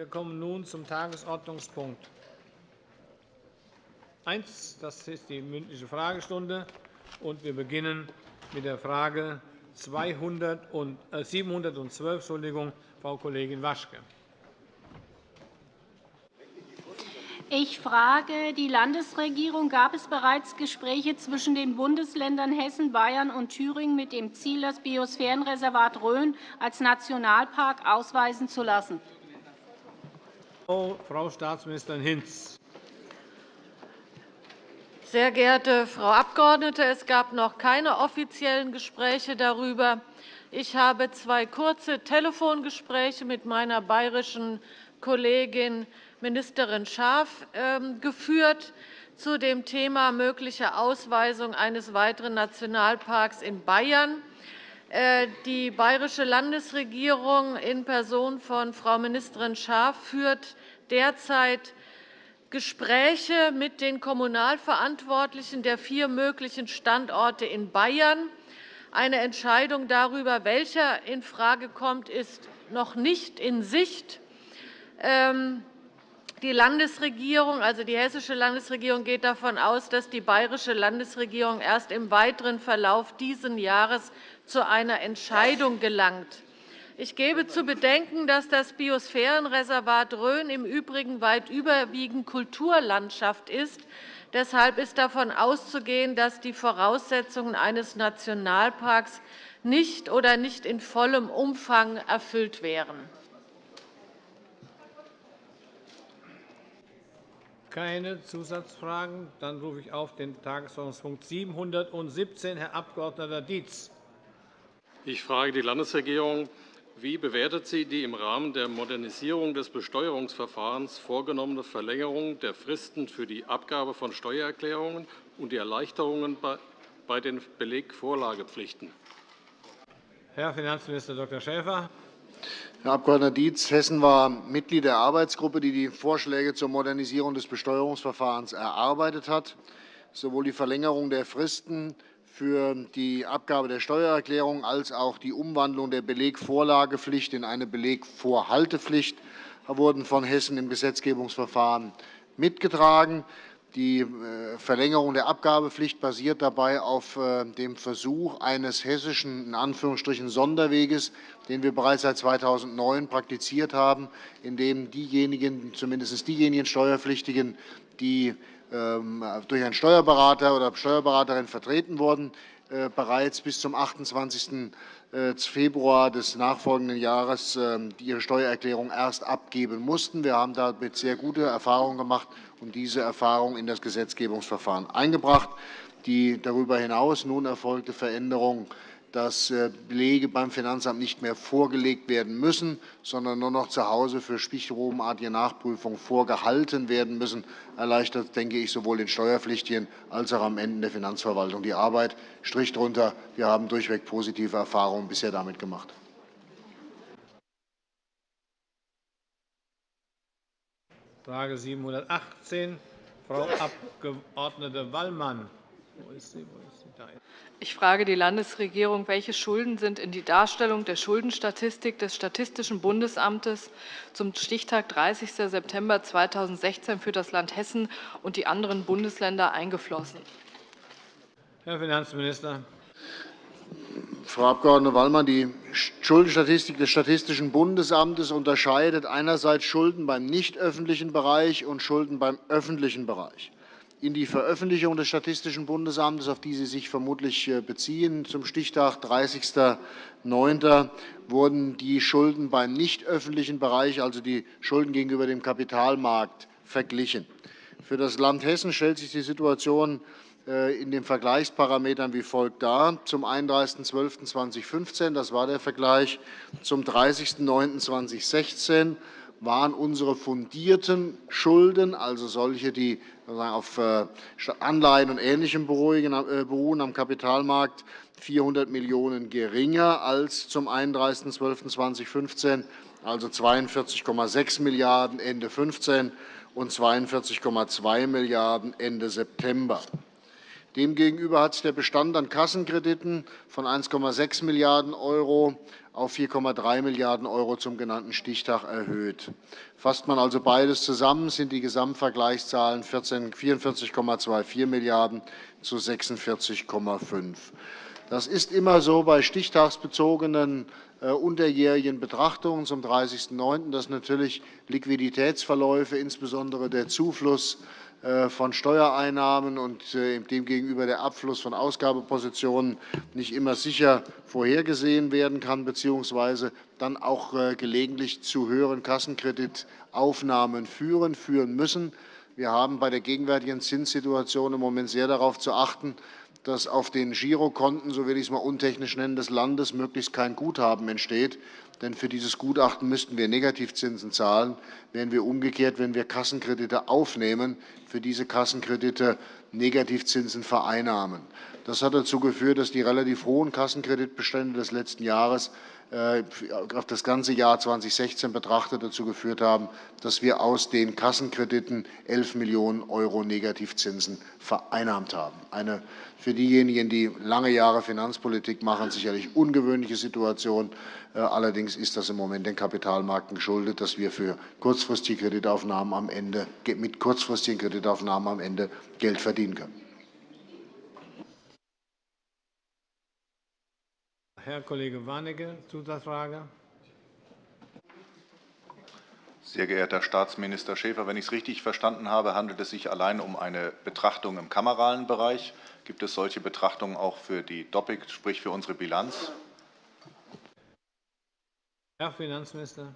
Wir kommen nun zum Tagesordnungspunkt 1. Das ist die mündliche Fragestunde. Wir beginnen mit der Frage 712. Äh, Entschuldigung, Frau Kollegin Waschke. Ich frage die Landesregierung. Gab es bereits Gespräche zwischen den Bundesländern Hessen, Bayern und Thüringen mit dem Ziel, das Biosphärenreservat Rhön als Nationalpark ausweisen zu lassen? Frau Staatsministerin Hinz. Sehr geehrte Frau Abgeordnete, es gab noch keine offiziellen Gespräche darüber. Ich habe zwei kurze Telefongespräche mit meiner bayerischen Kollegin Ministerin Schaaf ähm, geführt zu dem Thema mögliche Ausweisung eines weiteren Nationalparks in Bayern. Äh, die bayerische Landesregierung in Person von Frau Ministerin Schaaf führt derzeit Gespräche mit den Kommunalverantwortlichen der vier möglichen Standorte in Bayern. Eine Entscheidung darüber, welcher infrage kommt, ist noch nicht in Sicht. Ähm, die Landesregierung, also die hessische Landesregierung, geht davon aus, dass die bayerische Landesregierung erst im weiteren Verlauf dieses Jahres zu einer Entscheidung gelangt. Ich gebe zu bedenken, dass das Biosphärenreservat Rhön im Übrigen weit überwiegend Kulturlandschaft ist. Deshalb ist davon auszugehen, dass die Voraussetzungen eines Nationalparks nicht oder nicht in vollem Umfang erfüllt wären. Keine Zusatzfragen. Dann rufe ich auf den Tagesordnungspunkt 717, Herr Abg. Dietz. Ich frage die Landesregierung, wie bewertet sie die im Rahmen der Modernisierung des Besteuerungsverfahrens vorgenommene Verlängerung der Fristen für die Abgabe von Steuererklärungen und die Erleichterungen bei den Belegvorlagepflichten? Herr Finanzminister Dr. Schäfer. Herr Abg. Dietz, Hessen war Mitglied der Arbeitsgruppe, die die Vorschläge zur Modernisierung des Besteuerungsverfahrens erarbeitet hat. Sowohl die Verlängerung der Fristen für die Abgabe der Steuererklärung als auch die Umwandlung der Belegvorlagepflicht in eine Belegvorhaltepflicht wurden von Hessen im Gesetzgebungsverfahren mitgetragen. Die äh, Verlängerung der Abgabepflicht basiert dabei auf äh, dem Versuch eines hessischen Sonderweges, den wir bereits seit 2009 praktiziert haben, in dem diejenigen, zumindest diejenigen Steuerpflichtigen, die durch einen Steuerberater oder Steuerberaterin vertreten wurden, äh, bereits bis zum 28. Äh, Februar des nachfolgenden Jahres ähm, ihre Steuererklärung erst abgeben mussten. Wir haben damit sehr gute Erfahrungen gemacht und diese Erfahrung in das Gesetzgebungsverfahren eingebracht. Die darüber hinaus nun erfolgte Veränderung dass äh, Belege beim Finanzamt nicht mehr vorgelegt werden müssen, sondern nur noch zu Hause für stichprobenartige Nachprüfung vorgehalten werden müssen, erleichtert, denke ich, sowohl den Steuerpflichtigen als auch am Ende der Finanzverwaltung die Arbeit. Strich drunter, wir haben durchweg positive Erfahrungen bisher damit gemacht. Frage 718, Frau Abg. Wallmann. Ich frage die Landesregierung, welche Schulden sind in die Darstellung der Schuldenstatistik des Statistischen Bundesamtes zum Stichtag 30. September 2016 für das Land Hessen und die anderen Bundesländer eingeflossen? Herr Finanzminister. Frau Abg. Wallmann, die Schuldenstatistik des Statistischen Bundesamtes unterscheidet einerseits Schulden beim nicht öffentlichen Bereich und Schulden beim öffentlichen Bereich in die Veröffentlichung des Statistischen Bundesamtes, auf die Sie sich vermutlich äh, beziehen, zum Stichtag 30.09. wurden die Schulden beim nicht öffentlichen Bereich, also die Schulden gegenüber dem Kapitalmarkt, verglichen. Für das Land Hessen stellt sich die Situation äh, in den Vergleichsparametern wie folgt dar. Zum 31.12.2015, das war der Vergleich, zum 30.09.2016 waren unsere fundierten Schulden, also solche, die auf äh, Anleihen und Ähnlichem äh, beruhen am Kapitalmarkt, 400 Millionen € geringer als zum 31.12.2015, also 42,6 Milliarden € Ende 2015 und 42,2 Milliarden € Ende September. Demgegenüber hat sich der Bestand an Kassenkrediten von 1,6 Milliarden € auf 4,3 Milliarden € zum genannten Stichtag erhöht. Fasst man also beides zusammen, sind die Gesamtvergleichszahlen 44,24 Milliarden € zu 46,5 Das ist immer so bei stichtagsbezogenen äh, unterjährigen Betrachtungen zum 30.09., dass natürlich Liquiditätsverläufe, insbesondere der Zufluss von Steuereinnahmen und äh, demgegenüber der Abfluss von Ausgabepositionen nicht immer sicher vorhergesehen werden kann, bzw. dann auch äh, gelegentlich zu höheren Kassenkreditaufnahmen führen, führen müssen. Wir haben bei der gegenwärtigen Zinssituation im Moment sehr darauf zu achten, dass auf den Girokonten, so will ich es mal untechnisch nennen, des Landes möglichst kein Guthaben entsteht. Denn für dieses Gutachten müssten wir Negativzinsen zahlen, während wir umgekehrt, wenn wir Kassenkredite aufnehmen, für diese Kassenkredite Negativzinsen vereinnahmen. Das hat dazu geführt, dass die relativ hohen Kassenkreditbestände des letzten Jahres äh, auf das ganze Jahr 2016 betrachtet dazu geführt haben, dass wir aus den Kassenkrediten 11 Millionen € Negativzinsen vereinnahmt haben. Eine für diejenigen, die lange Jahre Finanzpolitik machen, sicherlich ungewöhnliche Situation. Äh, allerdings ist das im Moment den Kapitalmärkten geschuldet, dass wir für kurzfristige Kreditaufnahmen am Ende, mit kurzfristigen Kreditaufnahmen am Ende Geld verdienen können. Herr Kollege Warnecke, Zusatzfrage. Sehr geehrter Herr Staatsminister Schäfer, wenn ich es richtig verstanden habe, handelt es sich allein um eine Betrachtung im kameralen Bereich. Gibt es solche Betrachtungen auch für die Doppik, sprich für unsere Bilanz? Herr Finanzminister.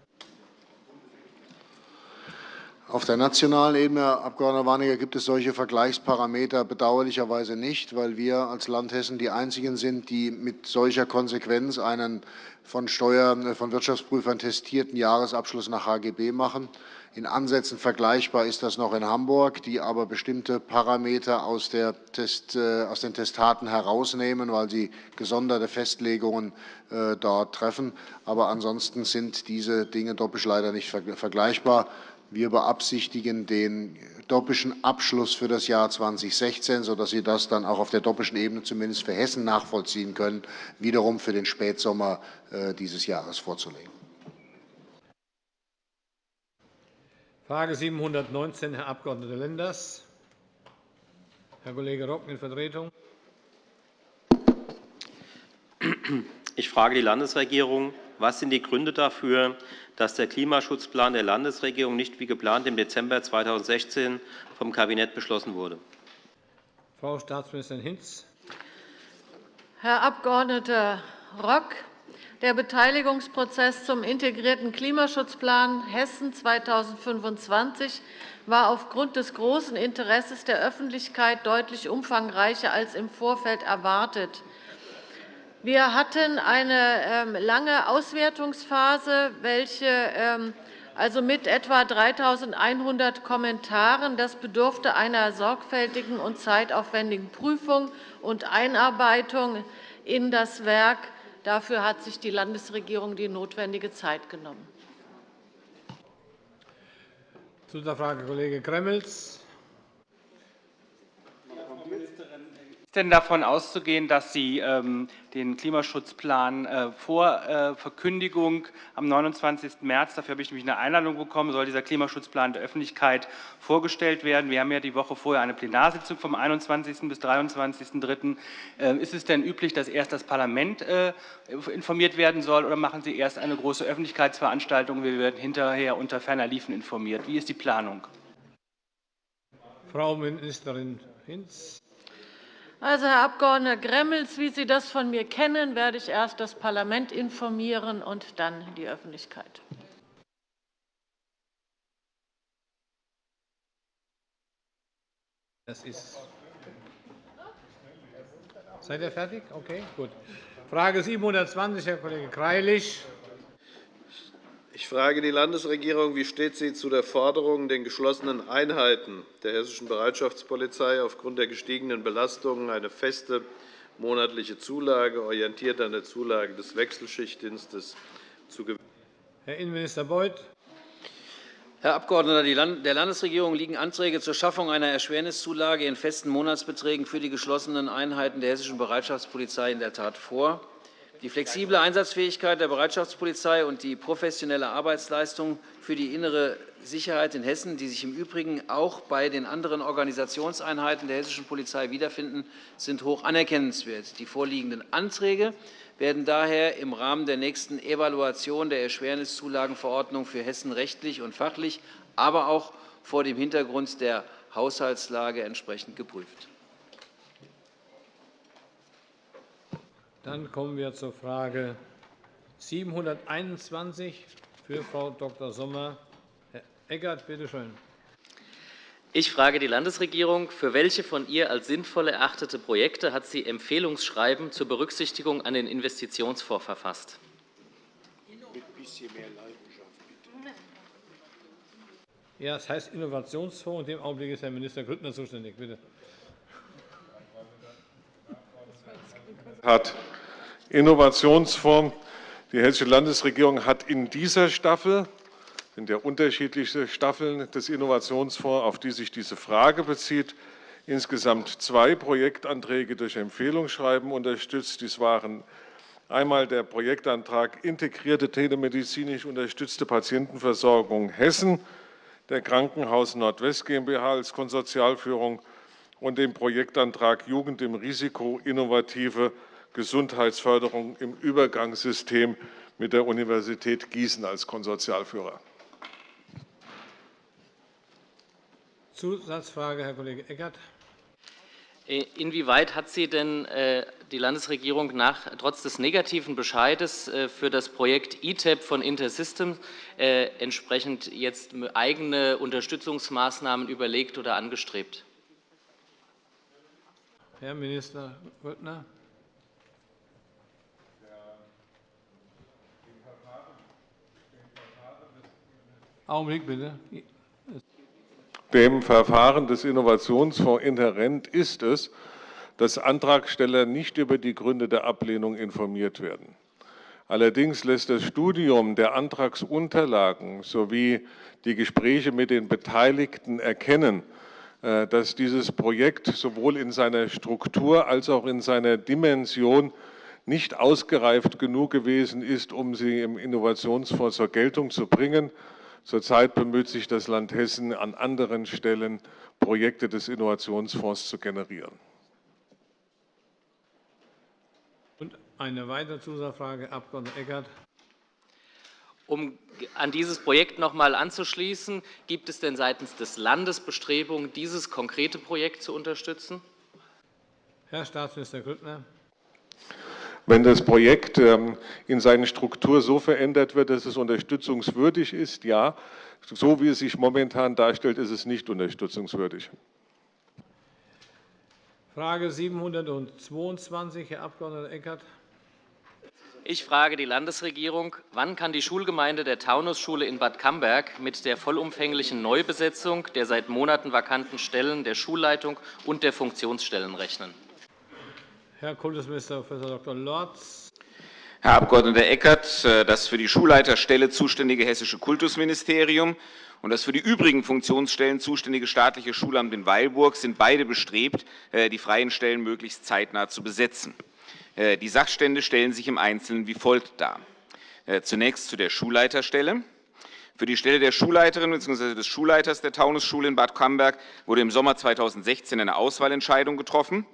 Auf der nationalen Ebene, Herr Abg. Gibt es solche Vergleichsparameter bedauerlicherweise nicht, weil wir als Land Hessen die einzigen sind, die mit solcher Konsequenz einen von, Steuern, von Wirtschaftsprüfern testierten Jahresabschluss nach HGB machen. In Ansätzen vergleichbar ist das noch in Hamburg, die aber bestimmte Parameter aus, Test, äh, aus den Testaten herausnehmen, weil sie gesonderte Festlegungen äh, dort treffen. Aber ansonsten sind diese Dinge doppelt leider nicht vergleichbar. Wir beabsichtigen den doppischen Abschluss für das Jahr 2016, sodass Sie das dann auch auf der doppischen Ebene zumindest für Hessen nachvollziehen können, wiederum für den Spätsommer äh, dieses Jahres vorzulegen. Frage 719, Herr Abg. Lenders. Herr Kollege Rock in Vertretung. Ich frage die Landesregierung, was sind die Gründe dafür, dass der Klimaschutzplan der Landesregierung nicht wie geplant im Dezember 2016 vom Kabinett beschlossen wurde? Frau Staatsministerin Hinz. Herr Abg. Rock, der Beteiligungsprozess zum integrierten Klimaschutzplan Hessen 2025 war aufgrund des großen Interesses der Öffentlichkeit deutlich umfangreicher als im Vorfeld erwartet. Wir hatten eine ähm, lange Auswertungsphase, welche ähm, also mit etwa 3.100 Kommentaren. Das bedurfte einer sorgfältigen und zeitaufwendigen Prüfung und Einarbeitung in das Werk. Dafür hat sich die Landesregierung die notwendige Zeit genommen. Zusatzfrage, Kollege Gremmels denn davon auszugehen, dass Sie ähm, den Klimaschutzplan äh, vor äh, Verkündigung am 29. März, dafür habe ich nämlich eine Einladung bekommen, soll dieser Klimaschutzplan der Öffentlichkeit vorgestellt werden. Wir haben ja die Woche vorher eine Plenarsitzung vom 21. bis 23.3. Äh, ist es denn üblich, dass erst das Parlament informiert werden soll, oder machen Sie erst eine große Öffentlichkeitsveranstaltung? Wir werden hinterher unter ferner Liefen informiert. Wie ist die Planung? Frau Ministerin Hinz. Also, Herr Abg. Gremmels, wie Sie das von mir kennen, werde ich erst das Parlament informieren und dann die Öffentlichkeit. Das ist Seid ihr fertig? Okay, gut. Frage 720, Herr Kollege Greilich. Ich frage die Landesregierung, wie steht sie zu der Forderung, den geschlossenen Einheiten der Hessischen Bereitschaftspolizei aufgrund der gestiegenen Belastungen eine feste monatliche Zulage, orientiert an der Zulage des Wechselschichtdienstes, zu gewähren? Herr Innenminister Beuth. Herr Abgeordneter, der Landesregierung liegen Anträge zur Schaffung einer Erschwerniszulage in festen Monatsbeträgen für die geschlossenen Einheiten der Hessischen Bereitschaftspolizei in der Tat vor. Die flexible Einsatzfähigkeit der Bereitschaftspolizei und die professionelle Arbeitsleistung für die innere Sicherheit in Hessen, die sich im Übrigen auch bei den anderen Organisationseinheiten der hessischen Polizei wiederfinden, sind hoch anerkennenswert. Die vorliegenden Anträge werden daher im Rahmen der nächsten Evaluation der Erschwerniszulagenverordnung für Hessen rechtlich und fachlich, aber auch vor dem Hintergrund der Haushaltslage entsprechend geprüft. Dann kommen wir zur Frage 721 für Frau Dr. Sommer. Herr Eckert, bitte schön. Ich frage die Landesregierung, für welche von ihr als sinnvoll erachtete Projekte hat sie Empfehlungsschreiben zur Berücksichtigung an den Investitionsfonds verfasst? Ja, es heißt Innovationsfonds. In dem Augenblick ist Herr Minister Grüttner zuständig. Bitte. Hat Innovationsfonds. Die Hessische Landesregierung hat in dieser Staffel sind ja unterschiedliche Staffeln des Innovationsfonds, auf die sich diese Frage bezieht, insgesamt zwei Projektanträge durch Empfehlungsschreiben unterstützt. Dies waren einmal der Projektantrag Integrierte telemedizinisch unterstützte Patientenversorgung Hessen der Krankenhaus Nordwest GmbH als Konsortialführung und den Projektantrag Jugend im Risiko innovative Gesundheitsförderung im Übergangssystem mit der Universität Gießen als Konsortialführer. Zusatzfrage, Herr Kollege Eckert. Äh, inwieweit hat Sie denn äh, die Landesregierung nach, trotz des negativen Bescheides äh, für das Projekt ITEP von Intersystems entsprechend jetzt eigene Unterstützungsmaßnahmen überlegt oder angestrebt? Herr Minister Grüttner. Augenblick bitte dem Verfahren des Innovationsfonds inhärent ist es, dass Antragsteller nicht über die Gründe der Ablehnung informiert werden. Allerdings lässt das Studium der Antragsunterlagen sowie die Gespräche mit den Beteiligten erkennen, äh, dass dieses Projekt sowohl in seiner Struktur als auch in seiner Dimension nicht ausgereift genug gewesen ist, um sie im Innovationsfonds zur Geltung zu bringen. Zurzeit bemüht sich das Land Hessen an anderen Stellen, Projekte des Innovationsfonds zu generieren. Und eine weitere Zusatzfrage, Abg. Eckert. Um an dieses Projekt noch einmal anzuschließen, gibt es denn seitens des Landes Bestrebungen, dieses konkrete Projekt zu unterstützen? Herr Staatsminister Grüttner. Wenn das Projekt ähm, in seiner Struktur so verändert wird, dass es unterstützungswürdig ist, ja. So wie es sich momentan darstellt, ist es nicht unterstützungswürdig. Frage 722, Herr Abg. Eckert. Ich frage die Landesregierung, wann kann die Schulgemeinde der Taunusschule in Bad Camberg mit der vollumfänglichen Neubesetzung der seit Monaten vakanten Stellen der Schulleitung und der Funktionsstellen rechnen? Herr Kultusminister Prof. Dr. Lorz. Herr Abg. Eckert, äh, das für die Schulleiterstelle zuständige Hessische Kultusministerium und das für die übrigen Funktionsstellen zuständige staatliche Schulamt in Weilburg sind beide bestrebt, äh, die freien Stellen möglichst zeitnah zu besetzen. Äh, die Sachstände stellen sich im Einzelnen wie folgt dar. Zunächst zu der Schulleiterstelle. Für die Stelle der Schulleiterin bzw. des Schulleiters der Taunusschule in Bad Camberg wurde im Sommer 2016 eine Auswahlentscheidung getroffen.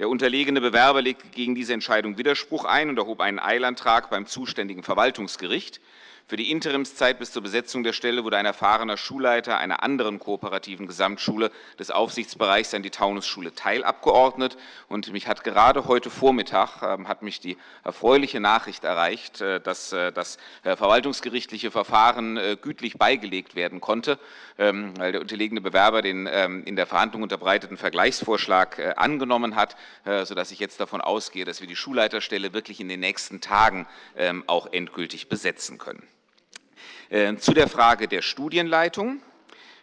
Der unterlegene Bewerber legte gegen diese Entscheidung Widerspruch ein und erhob einen Eilantrag beim zuständigen Verwaltungsgericht. Für die Interimszeit bis zur Besetzung der Stelle wurde ein erfahrener Schulleiter einer anderen kooperativen Gesamtschule des Aufsichtsbereichs an die Taunusschule teilabgeordnet. Und mich hat gerade heute Vormittag ähm, hat mich die erfreuliche Nachricht erreicht, äh, dass äh, das äh, verwaltungsgerichtliche Verfahren gütlich beigelegt werden konnte, ähm, weil der unterlegene Bewerber den ähm, in der Verhandlung unterbreiteten Vergleichsvorschlag angenommen hat, sodass ich jetzt davon ausgehe, dass wir die Schulleiterstelle wirklich in den nächsten Tagen auch endgültig besetzen können. Äh, zu der Frage der Studienleitung.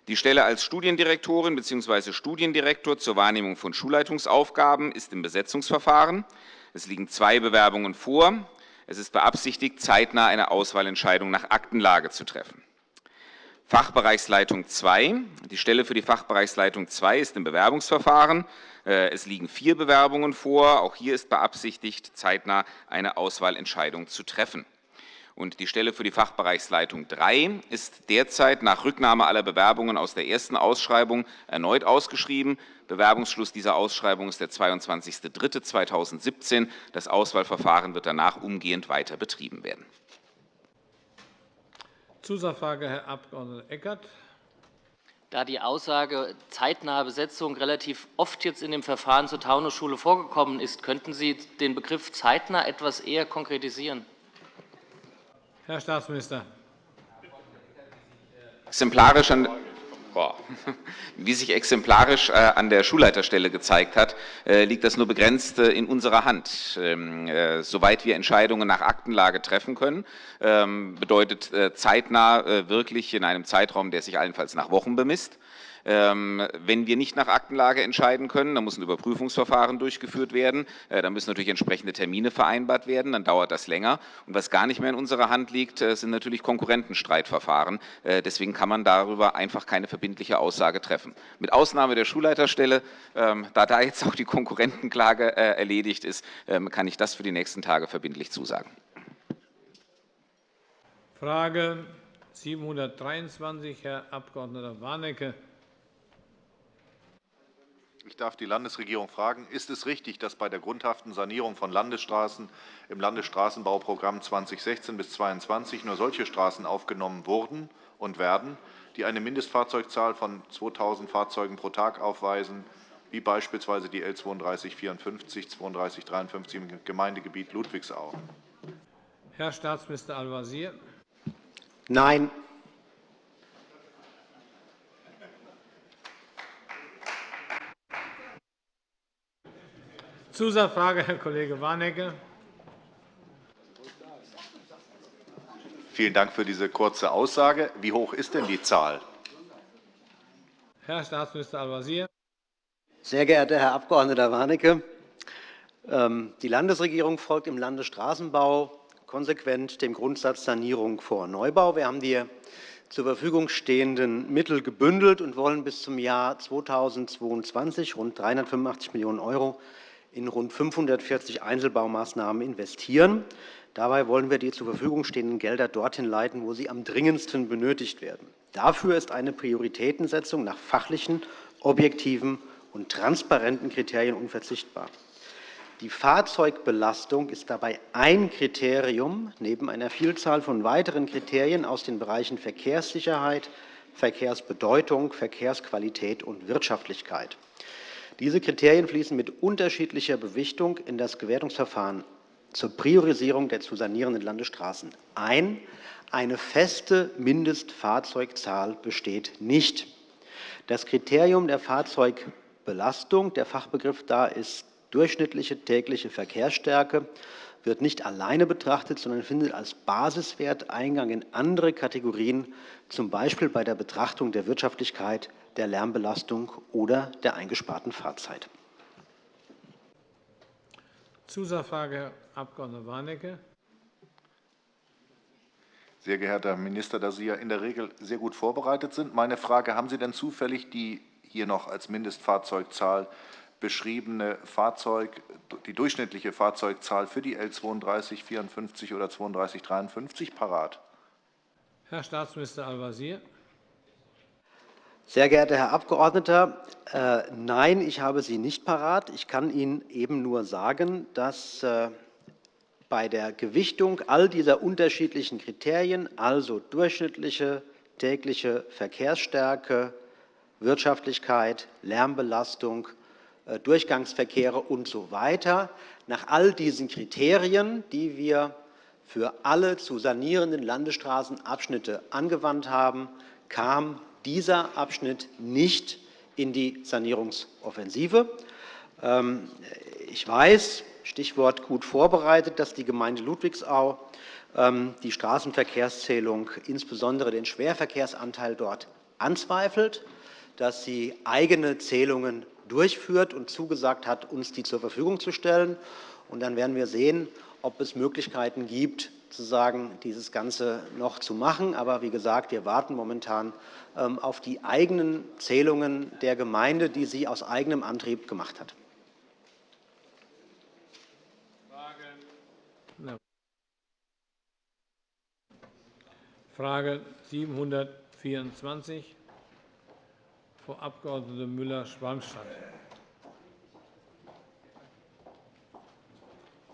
Die Stelle als Studiendirektorin bzw. Studiendirektor zur Wahrnehmung von Schulleitungsaufgaben ist im Besetzungsverfahren. Es liegen zwei Bewerbungen vor. Es ist beabsichtigt, zeitnah eine Auswahlentscheidung nach Aktenlage zu treffen. Fachbereichsleitung 2. Die Stelle für die Fachbereichsleitung 2 ist im Bewerbungsverfahren. Äh, es liegen vier Bewerbungen vor. Auch hier ist beabsichtigt, zeitnah eine Auswahlentscheidung zu treffen. Und die Stelle für die Fachbereichsleitung 3 ist derzeit nach Rücknahme aller Bewerbungen aus der ersten Ausschreibung erneut ausgeschrieben. Bewerbungsschluss dieser Ausschreibung ist der 22.03.2017. Das Auswahlverfahren wird danach umgehend weiter betrieben werden. Zusatzfrage, Herr Abg. Eckert. Da die Aussage zeitnahe Besetzung relativ oft jetzt in dem Verfahren zur Taunusschule vorgekommen ist, könnten Sie den Begriff zeitnah etwas eher konkretisieren? Herr Staatsminister. Exemplarisch an wie sich exemplarisch äh, an der Schulleiterstelle gezeigt hat, äh, liegt das nur begrenzt äh, in unserer Hand. Ähm, soweit wir Entscheidungen nach Aktenlage treffen können, ähm, bedeutet zeitnah wirklich in einem Zeitraum, der sich allenfalls nach Wochen bemisst. Ähm, wenn wir nicht nach Aktenlage entscheiden können, dann muss ein Überprüfungsverfahren durchgeführt werden. Äh, dann müssen natürlich entsprechende Termine vereinbart werden. Dann dauert das länger. Und was gar nicht mehr in unserer Hand liegt, äh, sind natürlich Konkurrentenstreitverfahren. Äh, deswegen kann man darüber einfach keine verbindliche Aussage treffen. Mit Ausnahme der Schulleiterstelle, ähm, da da jetzt auch die Konkurrentenklage erledigt ist, ähm, kann ich das für die nächsten Tage verbindlich zusagen. Frage 723, Herr Abg. Warnecke. Ich darf die Landesregierung fragen, ist es richtig, dass bei der grundhaften Sanierung von Landesstraßen im Landesstraßenbauprogramm 2016 bis 2022 nur solche Straßen aufgenommen wurden und werden, die eine Mindestfahrzeugzahl von 2.000 Fahrzeugen pro Tag aufweisen, wie beispielsweise die L 3254, 3253 im Gemeindegebiet Ludwigsau? Herr Staatsminister Al-Wazir. Nein. Zusatzfrage, Herr Kollege Warnecke. Vielen Dank für diese kurze Aussage. Wie hoch ist denn die Zahl? Herr Staatsminister Al-Wazir. Sehr geehrter Herr Abg. Warnecke, ähm, die Landesregierung folgt im Landesstraßenbau konsequent dem Grundsatz Sanierung vor Neubau. Wir haben die zur Verfügung stehenden Mittel gebündelt und wollen bis zum Jahr 2022 rund 385 Millionen € in rund 540 Einzelbaumaßnahmen investieren. Dabei wollen wir die zur Verfügung stehenden Gelder dorthin leiten, wo sie am dringendsten benötigt werden. Dafür ist eine Prioritätensetzung nach fachlichen, objektiven und transparenten Kriterien unverzichtbar. Die Fahrzeugbelastung ist dabei ein Kriterium neben einer Vielzahl von weiteren Kriterien aus den Bereichen Verkehrssicherheit, Verkehrsbedeutung, Verkehrsqualität und Wirtschaftlichkeit. Diese Kriterien fließen mit unterschiedlicher Bewichtung in das Gewertungsverfahren zur Priorisierung der zu sanierenden Landesstraßen ein. Eine feste Mindestfahrzeugzahl besteht nicht. Das Kriterium der Fahrzeugbelastung, der Fachbegriff da ist durchschnittliche tägliche Verkehrsstärke, wird nicht alleine betrachtet, sondern findet als Basiswert Eingang in andere Kategorien, z. B. bei der Betrachtung der Wirtschaftlichkeit der Lärmbelastung oder der eingesparten Fahrzeit. Zusatzfrage, Herr Abg. Warnecke. Sehr geehrter Herr Minister, da Sie ja in der Regel sehr gut vorbereitet sind, meine Frage, haben Sie denn zufällig die hier noch als Mindestfahrzeugzahl beschriebene Fahrzeug, die durchschnittliche Fahrzeugzahl für die L 3254 oder 3253 parat? Herr Staatsminister Al-Wazir. Sehr geehrter Herr Abgeordneter, äh, nein, ich habe sie nicht parat. Ich kann Ihnen eben nur sagen, dass äh, bei der Gewichtung all dieser unterschiedlichen Kriterien, also durchschnittliche tägliche Verkehrsstärke, Wirtschaftlichkeit, Lärmbelastung, äh, Durchgangsverkehre usw. So nach all diesen Kriterien, die wir für alle zu sanierenden Landesstraßenabschnitte angewandt haben, kam dieser Abschnitt nicht in die Sanierungsoffensive. Ähm, ich weiß, Stichwort gut vorbereitet, dass die Gemeinde Ludwigsau ähm, die Straßenverkehrszählung, insbesondere den Schwerverkehrsanteil dort, anzweifelt, dass sie eigene Zählungen durchführt und zugesagt hat, uns die zur Verfügung zu stellen. Dann werden wir sehen, ob es Möglichkeiten gibt, sozusagen dieses Ganze noch zu machen. Aber wie gesagt, wir warten momentan ähm, auf die eigenen Zählungen der Gemeinde, die sie aus eigenem Antrieb gemacht hat. Frage 724, Frau Abg. Müller-Schwalmstadt.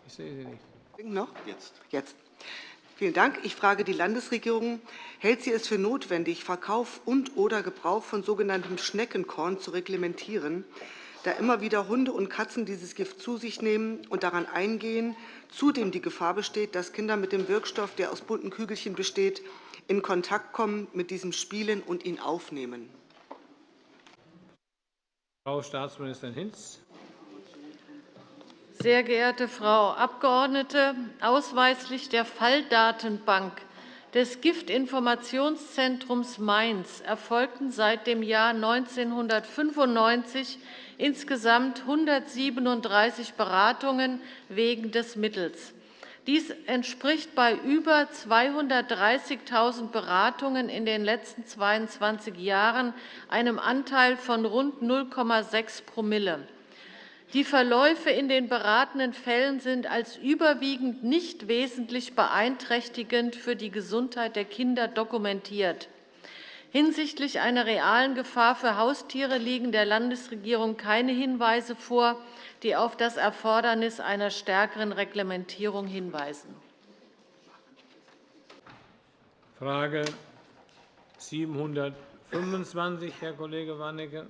Ich sehe Sie nicht. Noch? Jetzt. Jetzt. Vielen Dank. Ich frage die Landesregierung. Hält sie es für notwendig, Verkauf und/oder Gebrauch von sogenanntem Schneckenkorn zu reglementieren, da immer wieder Hunde und Katzen dieses Gift zu sich nehmen und daran eingehen, zudem die Gefahr besteht, dass Kinder mit dem Wirkstoff, der aus bunten Kügelchen besteht, in Kontakt kommen, mit diesem spielen und ihn aufnehmen? Frau Staatsministerin Hinz. Sehr geehrte Frau Abgeordnete, ausweislich der Falldatenbank des Giftinformationszentrums Mainz erfolgten seit dem Jahr 1995 insgesamt 137 Beratungen wegen des Mittels. Dies entspricht bei über 230.000 Beratungen in den letzten 22 Jahren einem Anteil von rund 0,6 ‰ die Verläufe in den beratenden Fällen sind als überwiegend nicht wesentlich beeinträchtigend für die Gesundheit der Kinder dokumentiert. Hinsichtlich einer realen Gefahr für Haustiere liegen der Landesregierung keine Hinweise vor, die auf das Erfordernis einer stärkeren Reglementierung hinweisen. Frage 725, Herr Kollege Warnecke.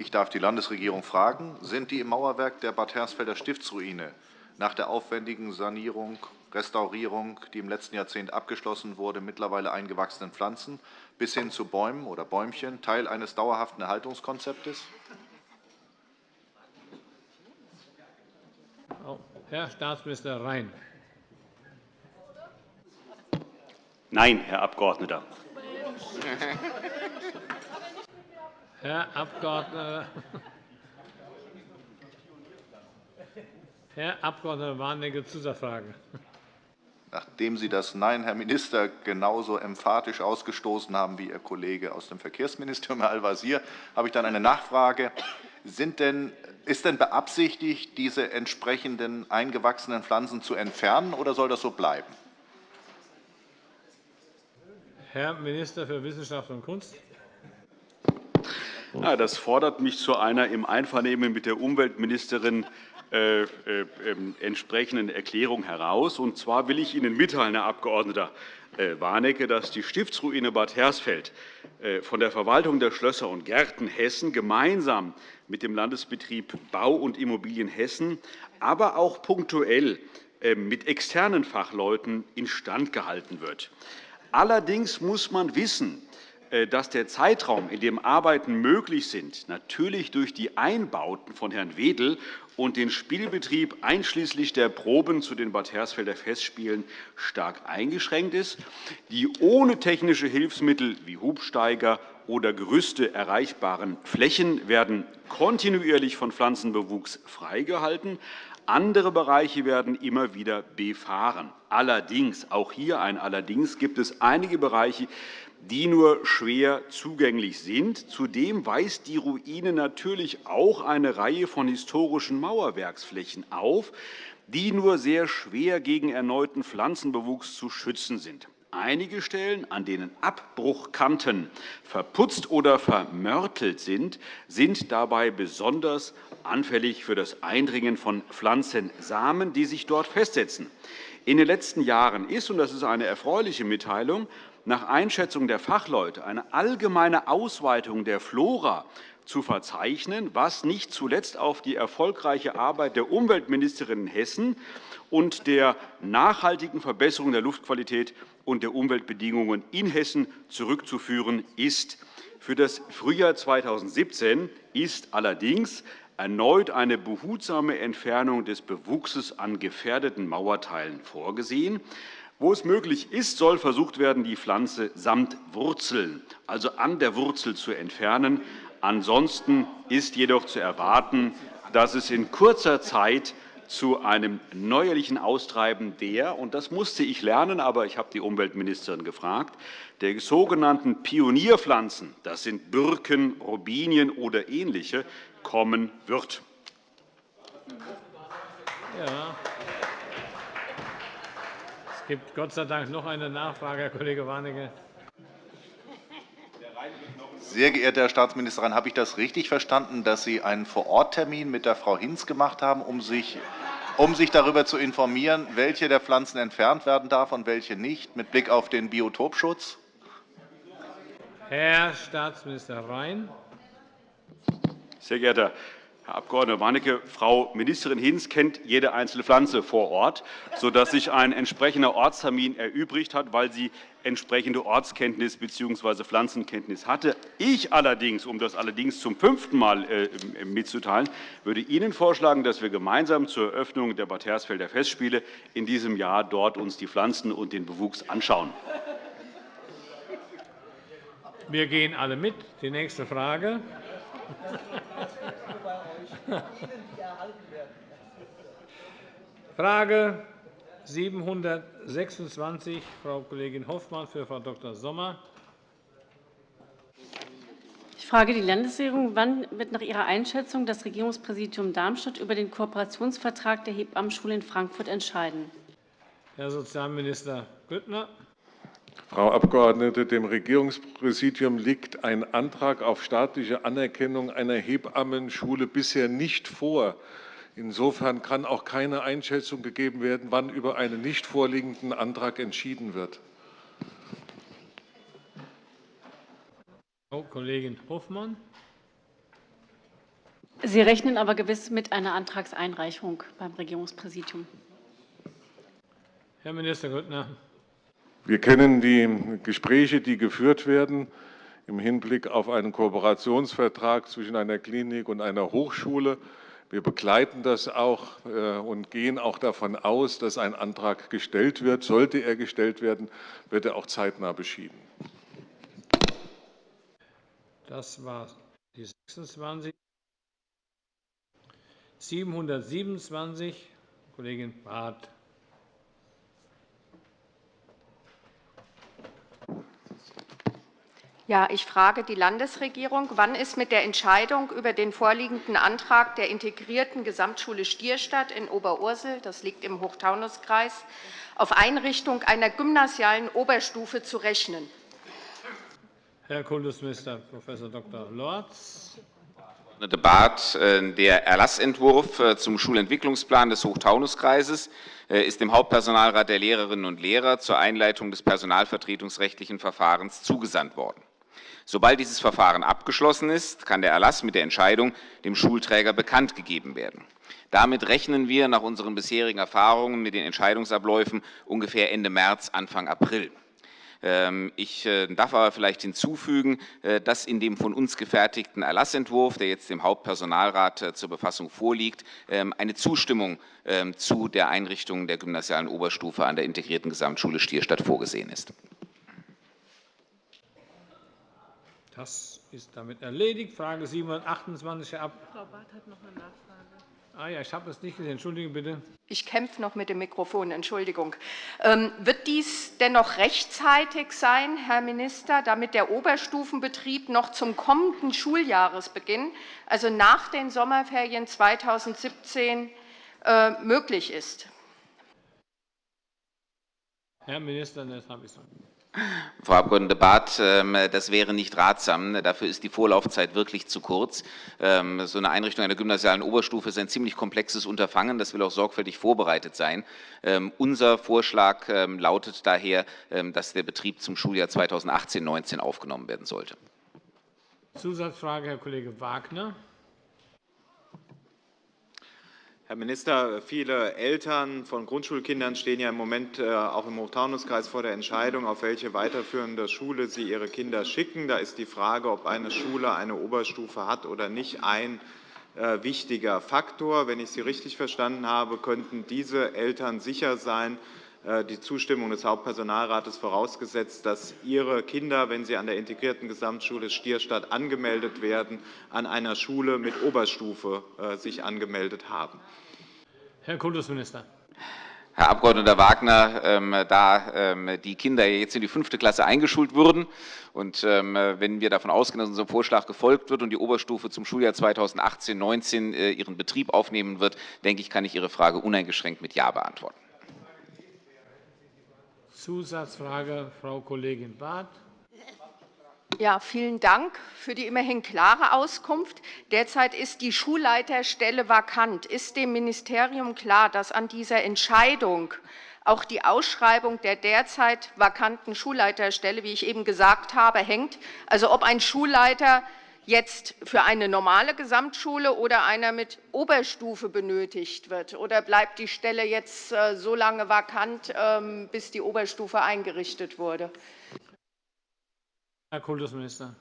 Ich darf die Landesregierung fragen, sind die im Mauerwerk der Bad Hersfelder Stiftsruine nach der aufwendigen Sanierung, Restaurierung, die im letzten Jahrzehnt abgeschlossen wurde, mittlerweile eingewachsenen Pflanzen bis hin zu Bäumen oder Bäumchen Teil eines dauerhaften Erhaltungskonzeptes? Herr Staatsminister Rhein. Nein, Herr Abgeordneter. Herr Abg. Herr Abg. Warnecke, Zusatzfrage. Nachdem Sie das Nein, Herr Minister, genauso emphatisch ausgestoßen haben wie Ihr Kollege aus dem Verkehrsministerium, Herr Al-Wazir, habe ich dann eine Nachfrage. Denn, ist denn beabsichtigt, diese entsprechenden eingewachsenen Pflanzen zu entfernen, oder soll das so bleiben? Herr Minister für Wissenschaft und Kunst. Ja, das fordert mich zu einer im Einvernehmen mit der Umweltministerin äh, äh, ähm, entsprechenden Erklärung heraus. Und zwar will ich Ihnen mitteilen, Herr Abg. Äh, Warnecke, dass die Stiftsruine Bad Hersfeld äh, von der Verwaltung der Schlösser und Gärten Hessen gemeinsam mit dem Landesbetrieb Bau und Immobilien Hessen, aber auch punktuell äh, mit externen Fachleuten instand gehalten wird. Allerdings muss man wissen, dass der Zeitraum, in dem Arbeiten möglich sind, natürlich durch die Einbauten von Herrn Wedel und den Spielbetrieb einschließlich der Proben zu den Bad Hersfelder Festspielen stark eingeschränkt ist, die ohne technische Hilfsmittel wie Hubsteiger oder Gerüste erreichbaren Flächen werden kontinuierlich von Pflanzenbewuchs freigehalten. Andere Bereiche werden immer wieder befahren. Allerdings, auch hier ein Allerdings, gibt es einige Bereiche, die nur schwer zugänglich sind. Zudem weist die Ruine natürlich auch eine Reihe von historischen Mauerwerksflächen auf, die nur sehr schwer gegen erneuten Pflanzenbewuchs zu schützen sind. Einige Stellen, an denen Abbruchkanten verputzt oder vermörtelt sind, sind dabei besonders anfällig für das Eindringen von Pflanzensamen, die sich dort festsetzen. In den letzten Jahren ist, und das ist eine erfreuliche Mitteilung, nach Einschätzung der Fachleute eine allgemeine Ausweitung der Flora zu verzeichnen, was nicht zuletzt auf die erfolgreiche Arbeit der Umweltministerin in Hessen und der nachhaltigen Verbesserung der Luftqualität und der Umweltbedingungen in Hessen zurückzuführen ist. Für das Frühjahr 2017 ist allerdings erneut eine behutsame Entfernung des Bewuchses an gefährdeten Mauerteilen vorgesehen. Wo es möglich ist, soll versucht werden, die Pflanze samt Wurzeln, also an der Wurzel, zu entfernen. Ansonsten ist jedoch zu erwarten, dass es in kurzer Zeit zu einem neuerlichen Austreiben der, und das musste ich lernen, aber ich habe die Umweltministerin gefragt, der sogenannten Pionierpflanzen, das sind Birken, Robinien oder ähnliche, kommen wird. Ja. Es gibt Gott sei Dank noch eine Nachfrage, Herr Kollege Warnecke. Sehr geehrte Herr Staatsministerin, habe ich das richtig verstanden, dass Sie einen Vororttermin mit der Frau Hinz gemacht haben, um sich, um sich darüber zu informieren, welche der Pflanzen entfernt werden darf und welche nicht, mit Blick auf den Biotopschutz? Herr Staatsminister Rhein. Sehr geehrter Herr Abg. Warnecke, Frau Ministerin Hinz kennt jede einzelne Pflanze vor Ort, sodass sich ein entsprechender Ortstermin erübrigt hat, weil sie entsprechende Ortskenntnis bzw. Pflanzenkenntnis hatte. Ich allerdings, um das allerdings zum fünften Mal äh, mitzuteilen, würde Ihnen vorschlagen, dass wir gemeinsam zur Eröffnung der Bad Hersfelder Festspiele in diesem Jahr dort uns die Pflanzen und den Bewuchs anschauen. Wir gehen alle mit. Die nächste Frage. Frage 726, Frau Kollegin Hoffmann für Frau Dr. Sommer. Ich frage die Landesregierung, wann wird nach Ihrer Einschätzung das Regierungspräsidium Darmstadt über den Kooperationsvertrag der Hebammenschule in Frankfurt entscheiden? Herr Sozialminister Grüttner. Frau Abgeordnete, dem Regierungspräsidium liegt ein Antrag auf staatliche Anerkennung einer Hebammenschule bisher nicht vor. Insofern kann auch keine Einschätzung gegeben werden, wann über einen nicht vorliegenden Antrag entschieden wird. Frau Kollegin Hofmann. Sie rechnen aber gewiss mit einer Antragseinreichung beim Regierungspräsidium. Herr Minister Grüttner. Wir kennen die Gespräche, die geführt werden im Hinblick auf einen Kooperationsvertrag zwischen einer Klinik und einer Hochschule. Wir begleiten das auch äh, und gehen auch davon aus, dass ein Antrag gestellt wird. Sollte er gestellt werden, wird er auch zeitnah beschieden. Das war die 26. 727, Kollegin Barth. Ja, ich frage die Landesregierung, wann ist mit der Entscheidung über den vorliegenden Antrag der integrierten Gesamtschule Stierstadt in Oberursel, das liegt im Hochtaunuskreis, auf Einrichtung einer gymnasialen Oberstufe zu rechnen? Herr Kultusminister Prof. Dr. Lorz. Barth, äh, der Erlassentwurf äh, zum Schulentwicklungsplan des Hochtaunuskreises äh, ist dem Hauptpersonalrat der Lehrerinnen und Lehrer zur Einleitung des personalvertretungsrechtlichen Verfahrens zugesandt worden. Sobald dieses Verfahren abgeschlossen ist, kann der Erlass mit der Entscheidung dem Schulträger bekannt gegeben werden. Damit rechnen wir nach unseren bisherigen Erfahrungen mit den Entscheidungsabläufen ungefähr Ende März, Anfang April. Ähm, ich äh, darf aber vielleicht hinzufügen, äh, dass in dem von uns gefertigten Erlassentwurf, der jetzt dem Hauptpersonalrat äh, zur Befassung vorliegt, ähm, eine Zustimmung ähm, zu der Einrichtung der gymnasialen Oberstufe an der integrierten Gesamtschule Stierstadt vorgesehen ist. Das ist damit erledigt. Frage 728, Herr Ab Frau Barth hat noch eine Nachfrage. Ah ja, ich habe es nicht gesehen. Entschuldigen bitte. Ich kämpfe noch mit dem Mikrofon. Entschuldigung. Ähm, wird dies dennoch rechtzeitig sein, Herr Minister, damit der Oberstufenbetrieb noch zum kommenden Schuljahresbeginn, also nach den Sommerferien 2017, äh, möglich ist? Herr Minister, das habe ich so. Frau Abg. Barth, ähm, das wäre nicht ratsam. Dafür ist die Vorlaufzeit wirklich zu kurz. Ähm, so eine Einrichtung einer gymnasialen Oberstufe ist ein ziemlich komplexes Unterfangen. Das will auch sorgfältig vorbereitet sein. Ähm, unser Vorschlag lautet daher, dass der Betrieb zum Schuljahr 2018-19 aufgenommen werden sollte. Zusatzfrage, Herr Kollege Wagner. Herr Minister, viele Eltern von Grundschulkindern stehen ja im Moment äh, auch im Hochtaunuskreis vor der Entscheidung, auf welche weiterführende Schule sie ihre Kinder schicken. Da ist die Frage, ob eine Schule eine Oberstufe hat oder nicht, ein äh, wichtiger Faktor. Wenn ich Sie richtig verstanden habe, könnten diese Eltern sicher sein, die Zustimmung des Hauptpersonalrates vorausgesetzt, dass ihre Kinder, wenn sie an der integrierten Gesamtschule Stierstadt angemeldet werden, an einer Schule mit Oberstufe sich angemeldet haben. Herr Kultusminister. Herr Abg. Wagner, ähm, da ähm, die Kinder jetzt in die fünfte Klasse eingeschult wurden und ähm, wenn wir davon ausgehen, dass unserem Vorschlag gefolgt wird und die Oberstufe zum Schuljahr 2018-19 äh, ihren Betrieb aufnehmen wird, denke ich, kann ich Ihre Frage uneingeschränkt mit Ja beantworten. Zusatzfrage, Frau Kollegin Barth. Ja, vielen Dank für die immerhin klare Auskunft. Derzeit ist die Schulleiterstelle vakant. Ist dem Ministerium klar, dass an dieser Entscheidung auch die Ausschreibung der derzeit vakanten Schulleiterstelle, wie ich eben gesagt habe, hängt? Also ob ein Schulleiter jetzt für eine normale Gesamtschule oder einer mit Oberstufe benötigt wird? Oder bleibt die Stelle jetzt äh, so lange vakant, ähm, bis die Oberstufe eingerichtet wurde? Herr Kultusminister.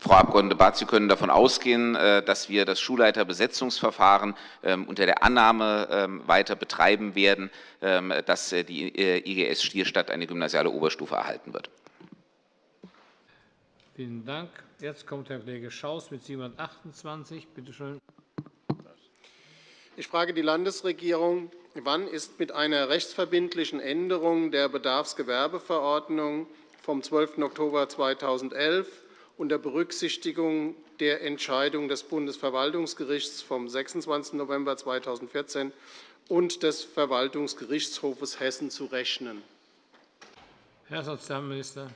Frau Abg. Barth, Sie können davon ausgehen, äh, dass wir das Schulleiterbesetzungsverfahren ähm, unter der Annahme ähm, weiter betreiben werden, dass äh, die IGS Stierstadt eine gymnasiale Oberstufe erhalten wird. Vielen Dank. Jetzt kommt Herr Kollege Schaus mit 728. Bitte schön. Ich frage die Landesregierung, wann ist mit einer rechtsverbindlichen Änderung der Bedarfsgewerbeverordnung vom 12. Oktober 2011 unter Berücksichtigung der Entscheidung des Bundesverwaltungsgerichts vom 26. November 2014 und des Verwaltungsgerichtshofes Hessen zu rechnen. Herr Sozialminister.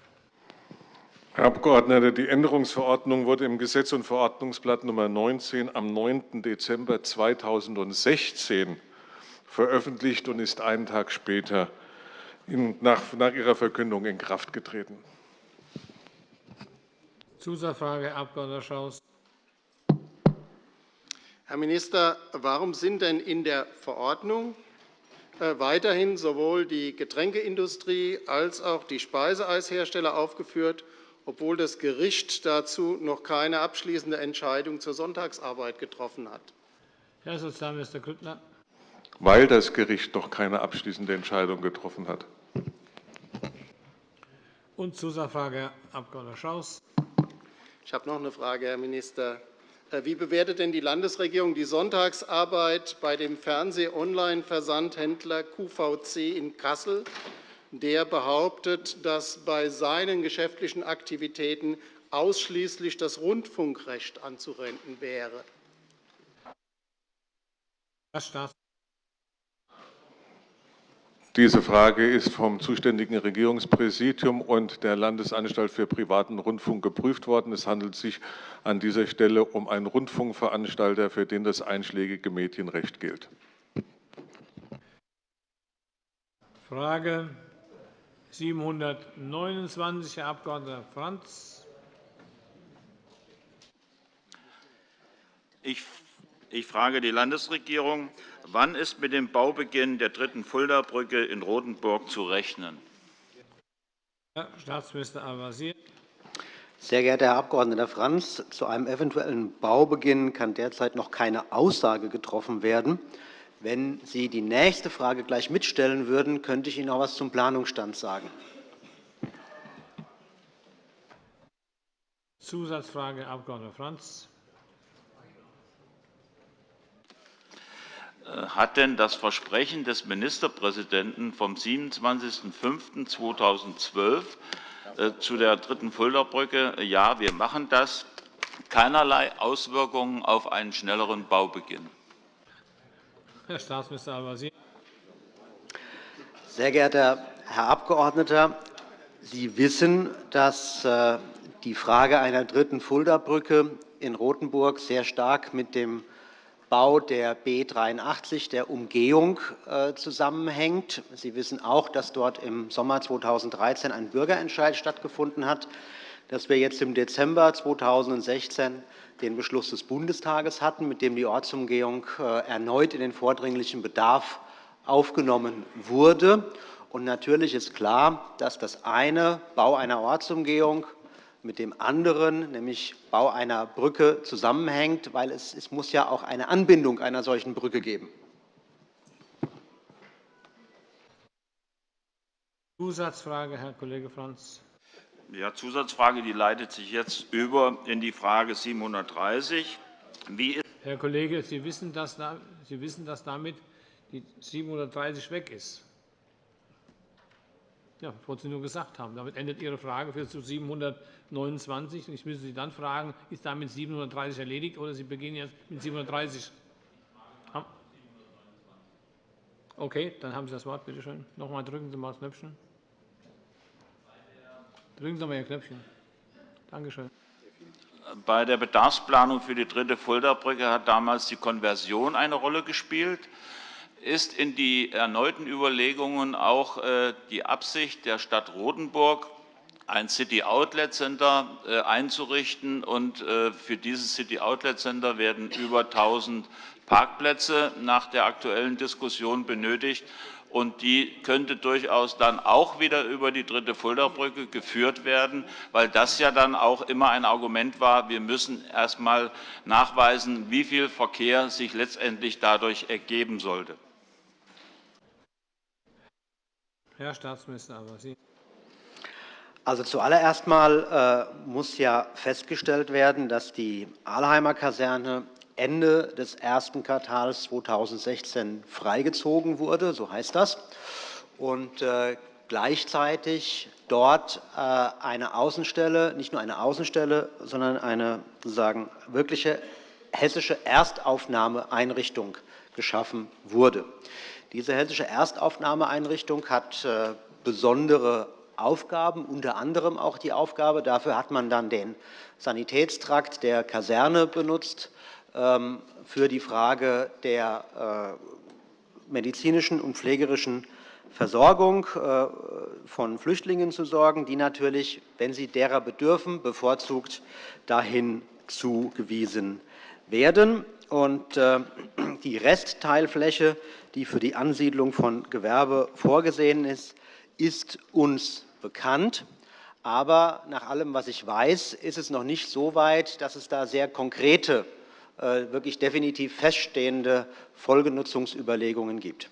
Herr Abgeordneter, die Änderungsverordnung wurde im Gesetz- und Verordnungsblatt Nr. 19 am 9. Dezember 2016 veröffentlicht und ist einen Tag später nach, nach Ihrer Verkündung in Kraft getreten. Zusatzfrage, Herr Abg. Schaus. Herr Minister, warum sind denn in der Verordnung äh, weiterhin sowohl die Getränkeindustrie als auch die Speiseeishersteller aufgeführt, obwohl das Gericht dazu noch keine abschließende Entscheidung zur Sonntagsarbeit getroffen hat? Herr Sozialminister Grüttner. Weil das Gericht noch keine abschließende Entscheidung getroffen hat. Und Zusatzfrage, Herr Abg. Schaus. Ich habe noch eine Frage, Herr Minister. Äh, wie bewertet denn die Landesregierung die Sonntagsarbeit bei dem Fernseh-Online-Versandhändler QVC in Kassel, der behauptet, dass bei seinen geschäftlichen Aktivitäten ausschließlich das Rundfunkrecht anzuwenden wäre? Diese Frage ist vom zuständigen Regierungspräsidium und der Landesanstalt für privaten Rundfunk geprüft worden. Es handelt sich an dieser Stelle um einen Rundfunkveranstalter, für den das einschlägige Medienrecht gilt. Frage 729, Herr Abg. Franz. Ich ich frage die Landesregierung. Wann ist mit dem Baubeginn der dritten Fuldabrücke in Rotenburg zu rechnen? Herr Staatsminister Al-Wazir. Sehr geehrter Herr Abg. Franz, zu einem eventuellen Baubeginn kann derzeit noch keine Aussage getroffen werden. Wenn Sie die nächste Frage gleich mitstellen würden, könnte ich Ihnen auch etwas zum Planungsstand sagen. Zusatzfrage, Herr Abg. Franz. Äh, hat denn das Versprechen des Ministerpräsidenten vom 27.05.2012 äh, zu der dritten Fuldabrücke, ja, wir machen das, keinerlei Auswirkungen auf einen schnelleren Baubeginn? Herr Staatsminister Al-Wazir. Sehr geehrter Herr Abgeordneter, Sie wissen, dass äh, die Frage einer dritten Fuldabrücke in Rothenburg sehr stark mit dem Bau der B 83, der Umgehung, äh, zusammenhängt. Sie wissen auch, dass dort im Sommer 2013 ein Bürgerentscheid stattgefunden hat, dass wir jetzt im Dezember 2016 den Beschluss des Bundestages hatten, mit dem die Ortsumgehung äh, erneut in den vordringlichen Bedarf aufgenommen wurde. Und natürlich ist klar, dass das eine Bau einer Ortsumgehung mit dem anderen, nämlich Bau einer Brücke, zusammenhängt, weil es, es muss ja auch eine Anbindung einer solchen Brücke geben. Zusatzfrage, Herr Kollege Franz. Ja, Zusatzfrage, die leitet sich jetzt über in die Frage 730. Herr Kollege, Sie wissen, dass, Sie wissen, dass damit die 730 weg ist. Ja, das wollte Sie nur gesagt haben. Damit endet Ihre Frage für zu 729. Ich müsste Sie dann fragen, ist damit 730 erledigt oder Sie beginnen jetzt mit 730? Okay, dann haben Sie das Wort. Bitte schön. Noch einmal drücken Sie mal das Knöpfchen. Drücken Sie mal Ihr Knöpfchen. Danke schön. Bei der Bedarfsplanung für die dritte Fuldabrücke hat damals die Konversion eine Rolle gespielt. Ist in die erneuten Überlegungen auch äh, die Absicht der Stadt Rotenburg, ein City Outlet Center äh, einzurichten. Und äh, für dieses City Outlet Center werden über 1.000 Parkplätze nach der aktuellen Diskussion benötigt und die könnte durchaus dann auch wieder über die dritte Fuldabrücke geführt werden, weil das ja dann auch immer ein Argument war, wir müssen erst einmal nachweisen, wie viel Verkehr sich letztendlich dadurch ergeben sollte. Herr Staatsminister aber Sie. Also zuallererst einmal äh, muss ja festgestellt werden, dass die Ahlheimer Kaserne Ende des ersten Quartals 2016 freigezogen wurde, so heißt das, und äh, gleichzeitig dort äh, eine Außenstelle, nicht nur eine Außenstelle, sondern eine sozusagen wirkliche hessische Erstaufnahmeeinrichtung geschaffen wurde. Diese hessische Erstaufnahmeeinrichtung hat äh, besondere Aufgaben, unter anderem auch die Aufgabe, dafür hat man dann den Sanitätstrakt der Kaserne benutzt, für die Frage der äh, medizinischen und pflegerischen Versorgung äh, von Flüchtlingen zu sorgen, die natürlich, wenn sie derer bedürfen, bevorzugt dahin zugewiesen werden. Äh, die Restteilfläche, die für die Ansiedlung von Gewerbe vorgesehen ist, ist uns bekannt. Aber nach allem, was ich weiß, ist es noch nicht so weit, dass es da sehr konkrete wirklich definitiv feststehende Folgenutzungsüberlegungen gibt.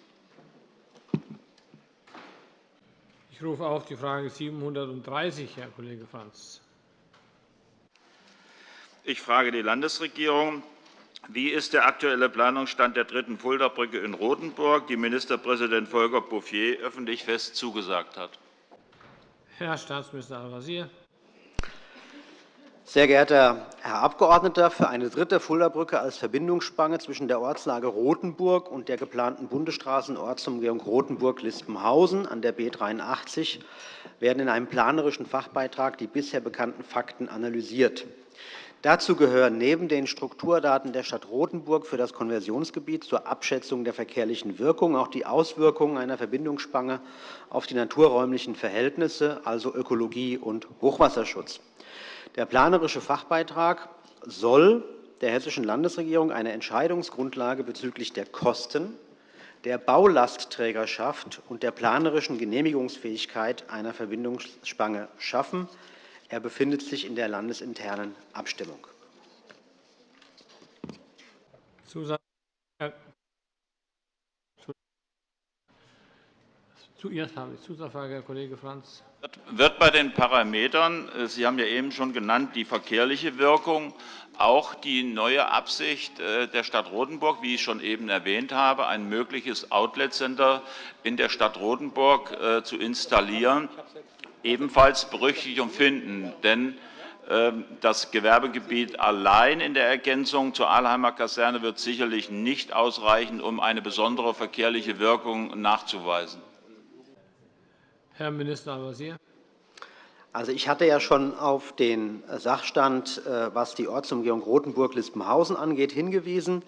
Ich rufe auf die Frage 730, Herr Kollege Franz. Ich frage die Landesregierung. Wie ist der aktuelle Planungsstand der dritten Fuldabrücke in Rotenburg, die Ministerpräsident Volker Bouffier öffentlich fest zugesagt hat? Herr Staatsminister Al-Wazir. Sehr geehrter Herr Abgeordneter, für eine dritte Fuldabrücke als Verbindungsspange zwischen der Ortslage Rotenburg und der geplanten Bundesstraßenortsumgehung Rotenburg-Lispenhausen an der B 83 werden in einem planerischen Fachbeitrag die bisher bekannten Fakten analysiert. Dazu gehören neben den Strukturdaten der Stadt Rotenburg für das Konversionsgebiet zur Abschätzung der verkehrlichen Wirkung auch die Auswirkungen einer Verbindungsspange auf die naturräumlichen Verhältnisse, also Ökologie und Hochwasserschutz. Der planerische Fachbeitrag soll der Hessischen Landesregierung eine Entscheidungsgrundlage bezüglich der Kosten, der Baulastträgerschaft und der planerischen Genehmigungsfähigkeit einer Verbindungsspange schaffen. Er befindet sich in der landesinternen Abstimmung. Zuerst habe ich Zusatzfrage, Herr Kollege Franz wird bei den Parametern, äh, Sie haben ja eben schon genannt, die verkehrliche Wirkung, auch die neue Absicht äh, der Stadt Rotenburg, wie ich schon eben erwähnt habe, ein mögliches Outlet-Center in der Stadt Rotenburg äh, zu installieren, ebenfalls Berücksichtigung finden. Denn ähm, das Gewerbegebiet allein in der Ergänzung zur Ahlheimer Kaserne wird sicherlich nicht ausreichen, um eine besondere verkehrliche Wirkung nachzuweisen. Herr Minister Al-Wazir. Also, ich hatte ja schon auf den Sachstand, äh, was die Ortsumgehung Rotenburg-Lispenhausen angeht, hingewiesen.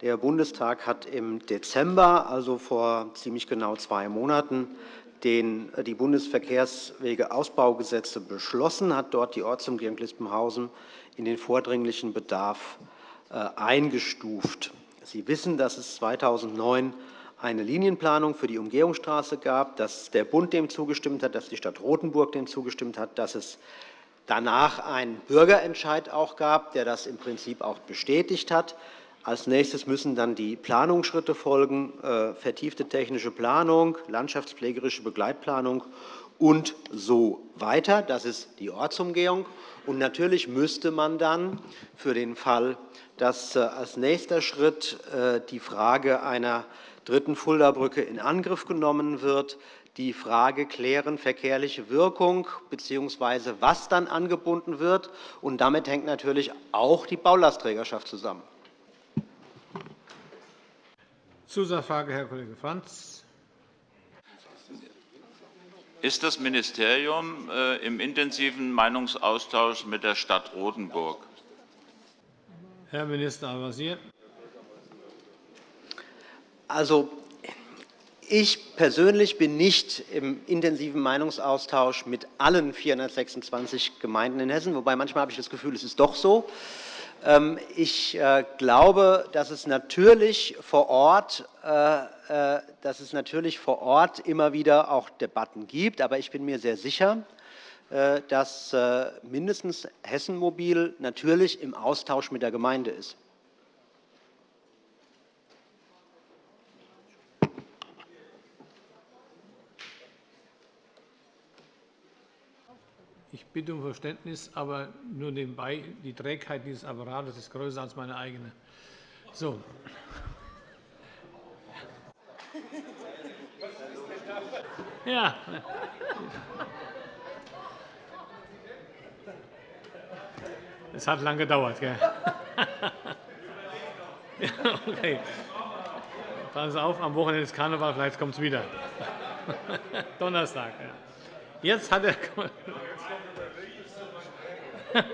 Der Bundestag hat im Dezember, also vor ziemlich genau zwei Monaten, den, äh, die Bundesverkehrswegeausbaugesetze beschlossen, hat dort die Ortsumgehung Lispenhausen in den vordringlichen Bedarf äh, eingestuft. Sie wissen, dass es 2009 eine Linienplanung für die Umgehungsstraße gab, dass der Bund dem zugestimmt hat, dass die Stadt Rotenburg dem zugestimmt hat, dass es danach einen Bürgerentscheid auch gab, der das im Prinzip auch bestätigt hat. Als nächstes müssen dann die Planungsschritte folgen, äh, vertiefte technische Planung, landschaftspflegerische Begleitplanung und so weiter. Das ist die Ortsumgehung. Und natürlich müsste man dann für den Fall, dass äh, als nächster Schritt äh, die Frage einer dritten Fuldabrücke in Angriff genommen wird, die Frage klären, verkehrliche Wirkung bzw. was dann angebunden wird. Und damit hängt natürlich auch die Baulastträgerschaft zusammen. Zusatzfrage, Herr Kollege Franz. Ist das Ministerium äh, im intensiven Meinungsaustausch mit der Stadt Rotenburg? Herr Minister Al-Wazir. Also, ich persönlich bin nicht im intensiven Meinungsaustausch mit allen 426 Gemeinden in Hessen, wobei manchmal habe ich das Gefühl, es ist doch so. Ähm, ich äh, glaube, dass es natürlich vor Ort, äh, äh, dass es natürlich vor Ort immer wieder auch Debatten gibt. Aber ich bin mir sehr sicher, dass mindestens Hessen Mobil natürlich im Austausch mit der Gemeinde ist. Ich bitte um Verständnis, aber nur nebenbei, die Trägheit dieses Apparates ist größer als meine eigene. So. Ja. Es hat lange gedauert. Gell? okay. Passen Sie auf, am Wochenende ist Karneval, vielleicht kommt es wieder. Donnerstag. Ja. Jetzt hat der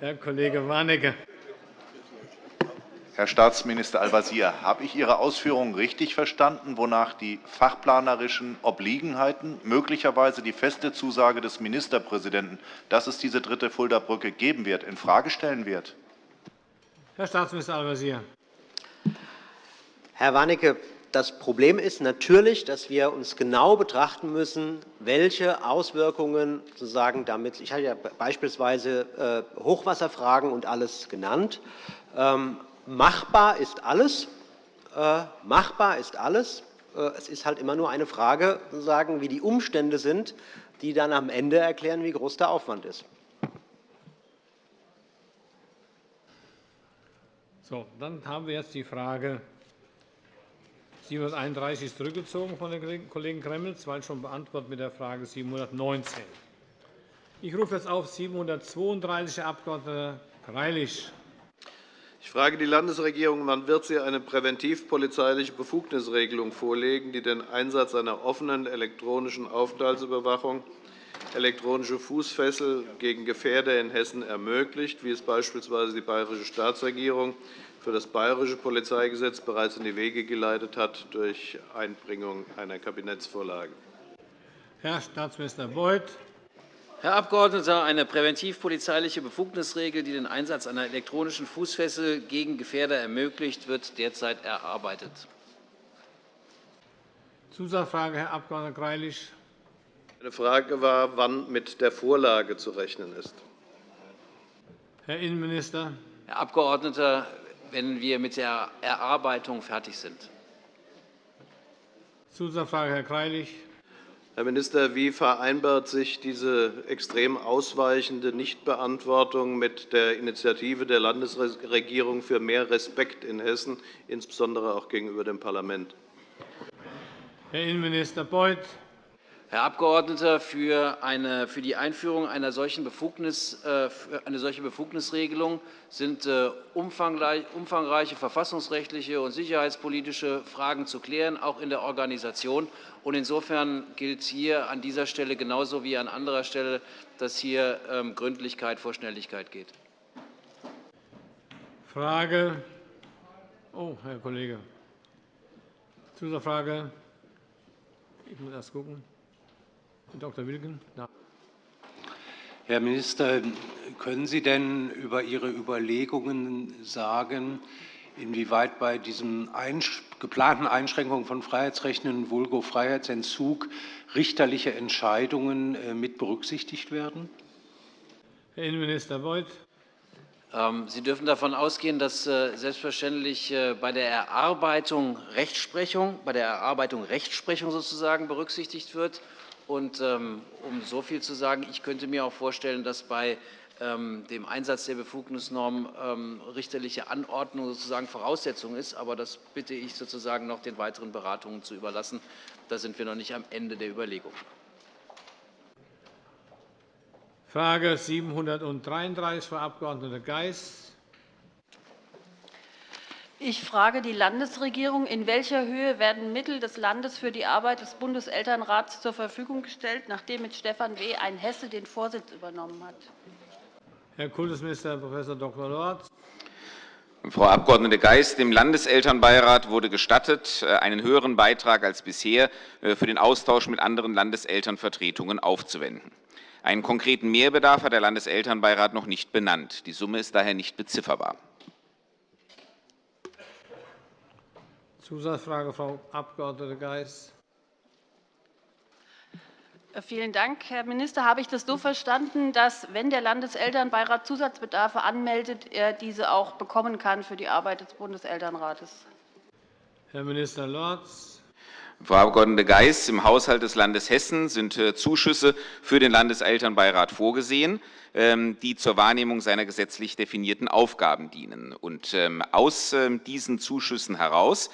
Herr Kollege Warnecke. Herr Staatsminister Al-Wazir, habe ich Ihre Ausführungen richtig verstanden, wonach die fachplanerischen Obliegenheiten möglicherweise die feste Zusage des Ministerpräsidenten, dass es diese dritte Fulda-Brücke geben wird, infrage stellen wird? Herr Staatsminister Al-Wazir. Herr Warnecke, das Problem ist natürlich, dass wir uns genau betrachten müssen, welche Auswirkungen sozusagen damit ich habe ja beispielsweise äh, Hochwasserfragen und alles genannt. Ähm, machbar ist alles. Äh, machbar ist alles. Äh, es ist halt immer nur eine Frage, sozusagen, wie die Umstände sind, die dann am Ende erklären, wie groß der Aufwand ist. So, dann haben wir jetzt die Frage 731 ist zurückgezogen von den Kollegen Gremmels, weil schon beantwortet mit der Frage 719. Ich rufe jetzt auf 732, Herr Abg. Greilich. Ich frage die Landesregierung, wann wird sie eine präventivpolizeiliche Befugnisregelung vorlegen, die den Einsatz einer offenen elektronischen Aufenthaltsüberwachung, elektronische Fußfessel gegen Gefährder in Hessen ermöglicht, wie es beispielsweise die bayerische Staatsregierung für das bayerische Polizeigesetz bereits in die Wege geleitet hat durch Einbringung einer Kabinettsvorlage. Herr Staatsminister Beuth. Herr Abgeordneter, eine präventivpolizeiliche Befugnisregel, die den Einsatz einer elektronischen Fußfessel gegen Gefährder ermöglicht, wird derzeit erarbeitet. Zusatzfrage, Herr Abg. Greilich. Meine Frage war, wann mit der Vorlage zu rechnen ist. Herr Innenminister. Herr Abgeordneter, wenn wir mit der Erarbeitung fertig sind. Zusatzfrage, Herr Greilich. Herr Minister, wie vereinbart sich diese extrem ausweichende Nichtbeantwortung mit der Initiative der Landesregierung für mehr Respekt in Hessen, insbesondere auch gegenüber dem Parlament? Herr Innenminister Beuth. Herr Abgeordneter, für, eine, für die Einführung einer solchen Befugnis, äh, eine solche Befugnisregelung sind äh, umfangreiche verfassungsrechtliche und sicherheitspolitische Fragen zu klären, auch in der Organisation. insofern gilt hier an dieser Stelle genauso wie an anderer Stelle, dass hier ähm, Gründlichkeit vor Schnelligkeit geht. Frage. Oh, Herr Kollege. Zusatzfrage. Ich muss erst gucken. Herr Dr. Wilken. Herr Minister, können Sie denn über Ihre Überlegungen sagen, inwieweit bei diesen geplanten Einschränkungen von Freiheitsrechten vulgo Freiheitsentzug richterliche Entscheidungen äh, mit berücksichtigt werden? Herr Innenminister Beuth. Ähm, Sie dürfen davon ausgehen, dass äh, selbstverständlich äh, bei der Erarbeitung Rechtsprechung, bei der Erarbeitung Rechtsprechung sozusagen berücksichtigt wird Und um so viel zu sagen, ich könnte mir auch vorstellen, dass bei dem Einsatz der Befugnisnorm richterliche Anordnung sozusagen Voraussetzung ist. Aber das bitte ich sozusagen noch den weiteren Beratungen zu überlassen. Da sind wir noch nicht am Ende der Überlegungen. Frage 733, Frau Abg. Geis. Ich frage die Landesregierung. In welcher Höhe werden Mittel des Landes für die Arbeit des Bundeselternrats zur Verfügung gestellt, nachdem mit Stefan W. ein Hesse den Vorsitz übernommen hat? Herr Kultusminister Prof. Dr. Lorz. Frau Abg. Geis, dem Landeselternbeirat wurde gestattet, äh, einen höheren Beitrag als bisher äh, für den Austausch mit anderen Landeselternvertretungen aufzuwenden. Einen konkreten Mehrbedarf hat der Landeselternbeirat noch nicht benannt. Die Summe ist daher nicht bezifferbar. Zusatzfrage, Frau Abg. Geis. Vielen Dank, Herr Minister. Habe ich das so verstanden, dass, wenn der Landeselternbeirat Zusatzbedarfe anmeldet, er diese auch bekommen kann für die Arbeit des Bundeselternrates? Herr Minister Lorz. Frau Abg. Geis, im Haushalt des Landes Hessen sind äh, Zuschüsse für den Landeselternbeirat vorgesehen. Ähm, die zur Wahrnehmung seiner gesetzlich definierten Aufgaben dienen. Und ähm, aus ähm, diesen Zuschüssen heraus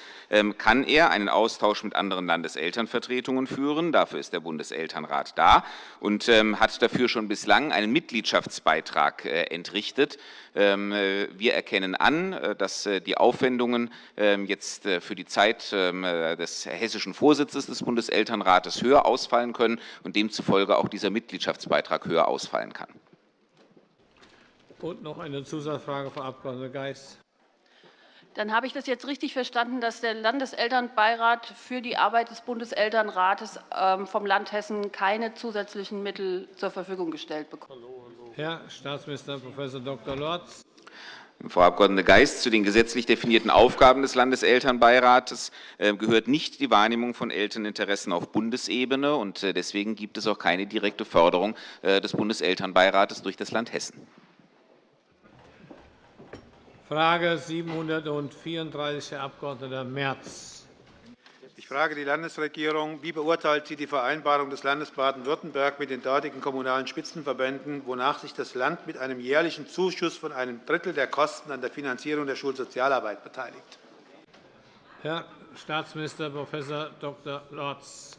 kann er einen Austausch mit anderen Landeselternvertretungen führen. Dafür ist der Bundeselternrat da und hat dafür schon bislang einen Mitgliedschaftsbeitrag äh, entrichtet. Äh, wir erkennen an, äh, dass die Aufwendungen jetzt für die Zeit des hessischen Vorsitzes des Bundeselternrates höher ausfallen können und demzufolge auch dieser Mitgliedschaftsbeitrag höher ausfallen kann. Und noch eine Zusatzfrage, Frau Abg. Geis. Dann habe ich das jetzt richtig verstanden, dass der Landeselternbeirat für die Arbeit des Bundeselternrates ähm, vom Land Hessen keine zusätzlichen Mittel zur Verfügung gestellt bekommt. Herr Staatsminister Prof. Dr. Lorz. Frau Abg. Geis, zu den gesetzlich definierten Aufgaben des Landeselternbeirates äh, gehört nicht die Wahrnehmung von Elterninteressen auf Bundesebene. und äh, Deswegen gibt es auch keine direkte Förderung äh, des Bundeselternbeirates durch das Land Hessen. Frage 734, Herr Abg. Merz. Ich frage die Landesregierung. Wie beurteilt sie die Vereinbarung des Landes Baden-Württemberg mit den dortigen Kommunalen Spitzenverbänden, wonach sich das Land mit einem jährlichen Zuschuss von einem Drittel der Kosten an der Finanzierung der Schulsozialarbeit beteiligt? Herr Staatsminister Prof. Dr. Lorz.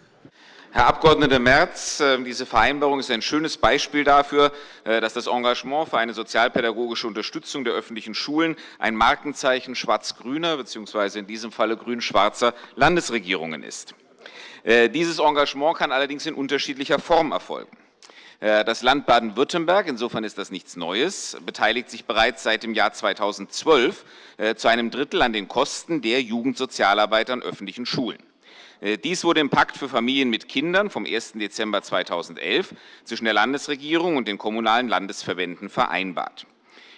Herr Abg. Merz, äh, diese Vereinbarung ist ein schönes Beispiel dafür, äh, dass das Engagement für eine sozialpädagogische Unterstützung der öffentlichen Schulen ein Markenzeichen schwarz-grüner bzw. in diesem Falle grün-schwarzer Landesregierungen ist. Äh, dieses Engagement kann allerdings in unterschiedlicher Form erfolgen. Das Land Baden-Württemberg, insofern ist das nichts Neues, beteiligt sich bereits seit dem Jahr 2012 zu einem Drittel an den Kosten der Jugendsozialarbeit an öffentlichen Schulen. Äh, dies wurde im Pakt für Familien mit Kindern vom 1. Dezember 2011 zwischen der Landesregierung und den kommunalen Landesverbänden vereinbart.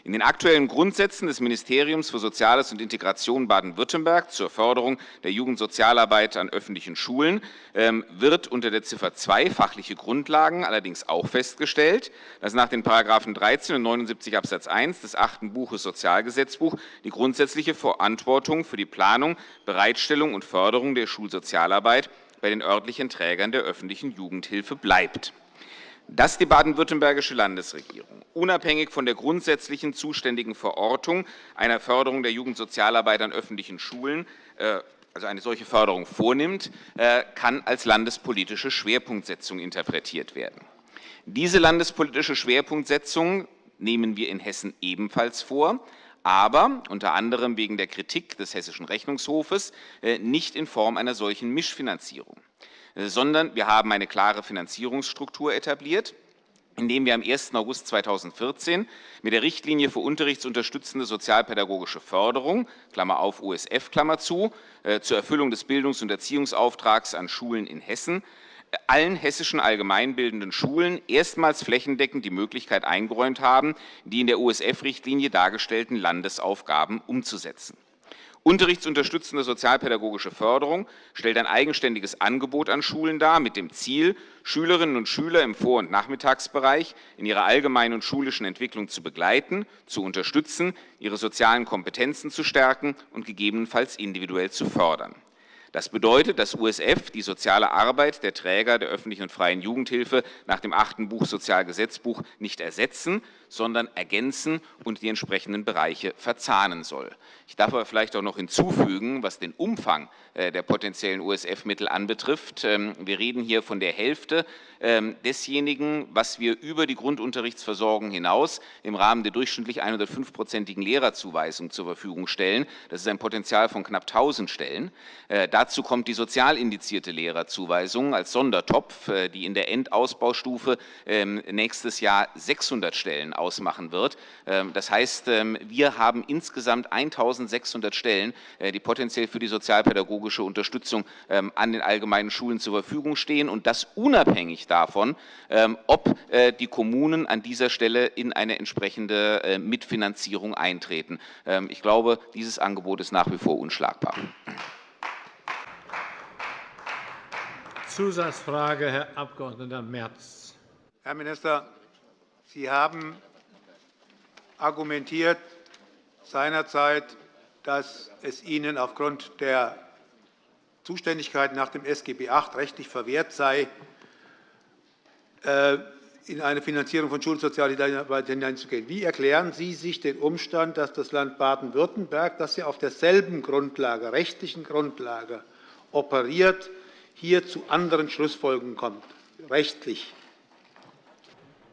In den aktuellen Grundsätzen des Ministeriums für Soziales und Integration Baden-Württemberg zur Förderung der Jugendsozialarbeit an öffentlichen Schulen ähm, wird unter der Ziffer 2 fachliche Grundlagen allerdings auch festgestellt, dass nach den § 13 und 79 Abs. 1 des achten Buches Sozialgesetzbuch die grundsätzliche Verantwortung für die Planung, Bereitstellung und Förderung der Schulsozialarbeit bei den örtlichen Trägern der öffentlichen Jugendhilfe bleibt dass die baden-württembergische Landesregierung unabhängig von der grundsätzlichen zuständigen Verortung einer Förderung der Jugendsozialarbeit an öffentlichen Schulen äh, also eine solche Förderung vornimmt, äh, kann als landespolitische Schwerpunktsetzung interpretiert werden. Diese landespolitische Schwerpunktsetzung nehmen wir in Hessen ebenfalls vor, aber unter anderem wegen der Kritik des Hessischen Rechnungshofes äh, nicht in Form einer solchen Mischfinanzierung. Äh, sondern wir haben eine klare Finanzierungsstruktur etabliert, indem wir am 1. August 2014 mit der Richtlinie für unterrichtsunterstützende sozialpädagogische Förderung Klammer auf USF Klammer zu, äh, zur Erfüllung des Bildungs- und Erziehungsauftrags an Schulen in Hessen äh, allen hessischen allgemeinbildenden Schulen erstmals flächendeckend die Möglichkeit eingeräumt haben, die in der USF-Richtlinie dargestellten Landesaufgaben umzusetzen. Unterrichtsunterstützende sozialpädagogische Förderung stellt ein eigenständiges Angebot an Schulen dar, mit dem Ziel, Schülerinnen und Schüler im Vor- und Nachmittagsbereich in ihrer allgemeinen und schulischen Entwicklung zu begleiten, zu unterstützen, ihre sozialen Kompetenzen zu stärken und gegebenenfalls individuell zu fördern. Das bedeutet, dass USF die soziale Arbeit der Träger der öffentlichen und freien Jugendhilfe nach dem achten Buch Sozialgesetzbuch nicht ersetzen, sondern ergänzen und die entsprechenden Bereiche verzahnen soll. Ich darf aber vielleicht auch noch hinzufügen, was den Umfang äh, der potenziellen USF-Mittel anbetrifft. Ähm, wir reden hier von der Hälfte ähm, desjenigen, was wir über die Grundunterrichtsversorgung hinaus im Rahmen der durchschnittlich 105-prozentigen Lehrerzuweisung zur Verfügung stellen. Das ist ein Potenzial von knapp 1.000 Stellen. Äh, dazu kommt die sozial indizierte Lehrerzuweisung als Sondertopf, äh, die in der Endausbaustufe ähm, nächstes Jahr 600 Stellen ausmachen wird. Ähm, das heißt, ähm, wir haben insgesamt 1.600 Stellen, äh, die potenziell für die sozialpädagogische Unterstützung ähm, an den allgemeinen Schulen zur Verfügung stehen und das unabhängig davon, ob äh, die Kommunen an dieser Stelle in eine entsprechende äh, Mitfinanzierung eintreten. Ich glaube, dieses Angebot ist nach wie vor unschlagbar. Zusatzfrage, Herr Abg. Merz. Herr Minister, Sie haben argumentiert seinerzeit, dass es Ihnen aufgrund der Zuständigkeit nach dem SGB VIII rechtlich verwehrt sei, äh, in eine Finanzierung von Schulsozialarbeit hineinzugehen. Wie erklären Sie sich den Umstand, dass das Land Baden-Württemberg, das ja auf derselben Grundlage, rechtlichen Grundlage operiert, hier zu anderen Schlussfolgerungen kommt, rechtlich?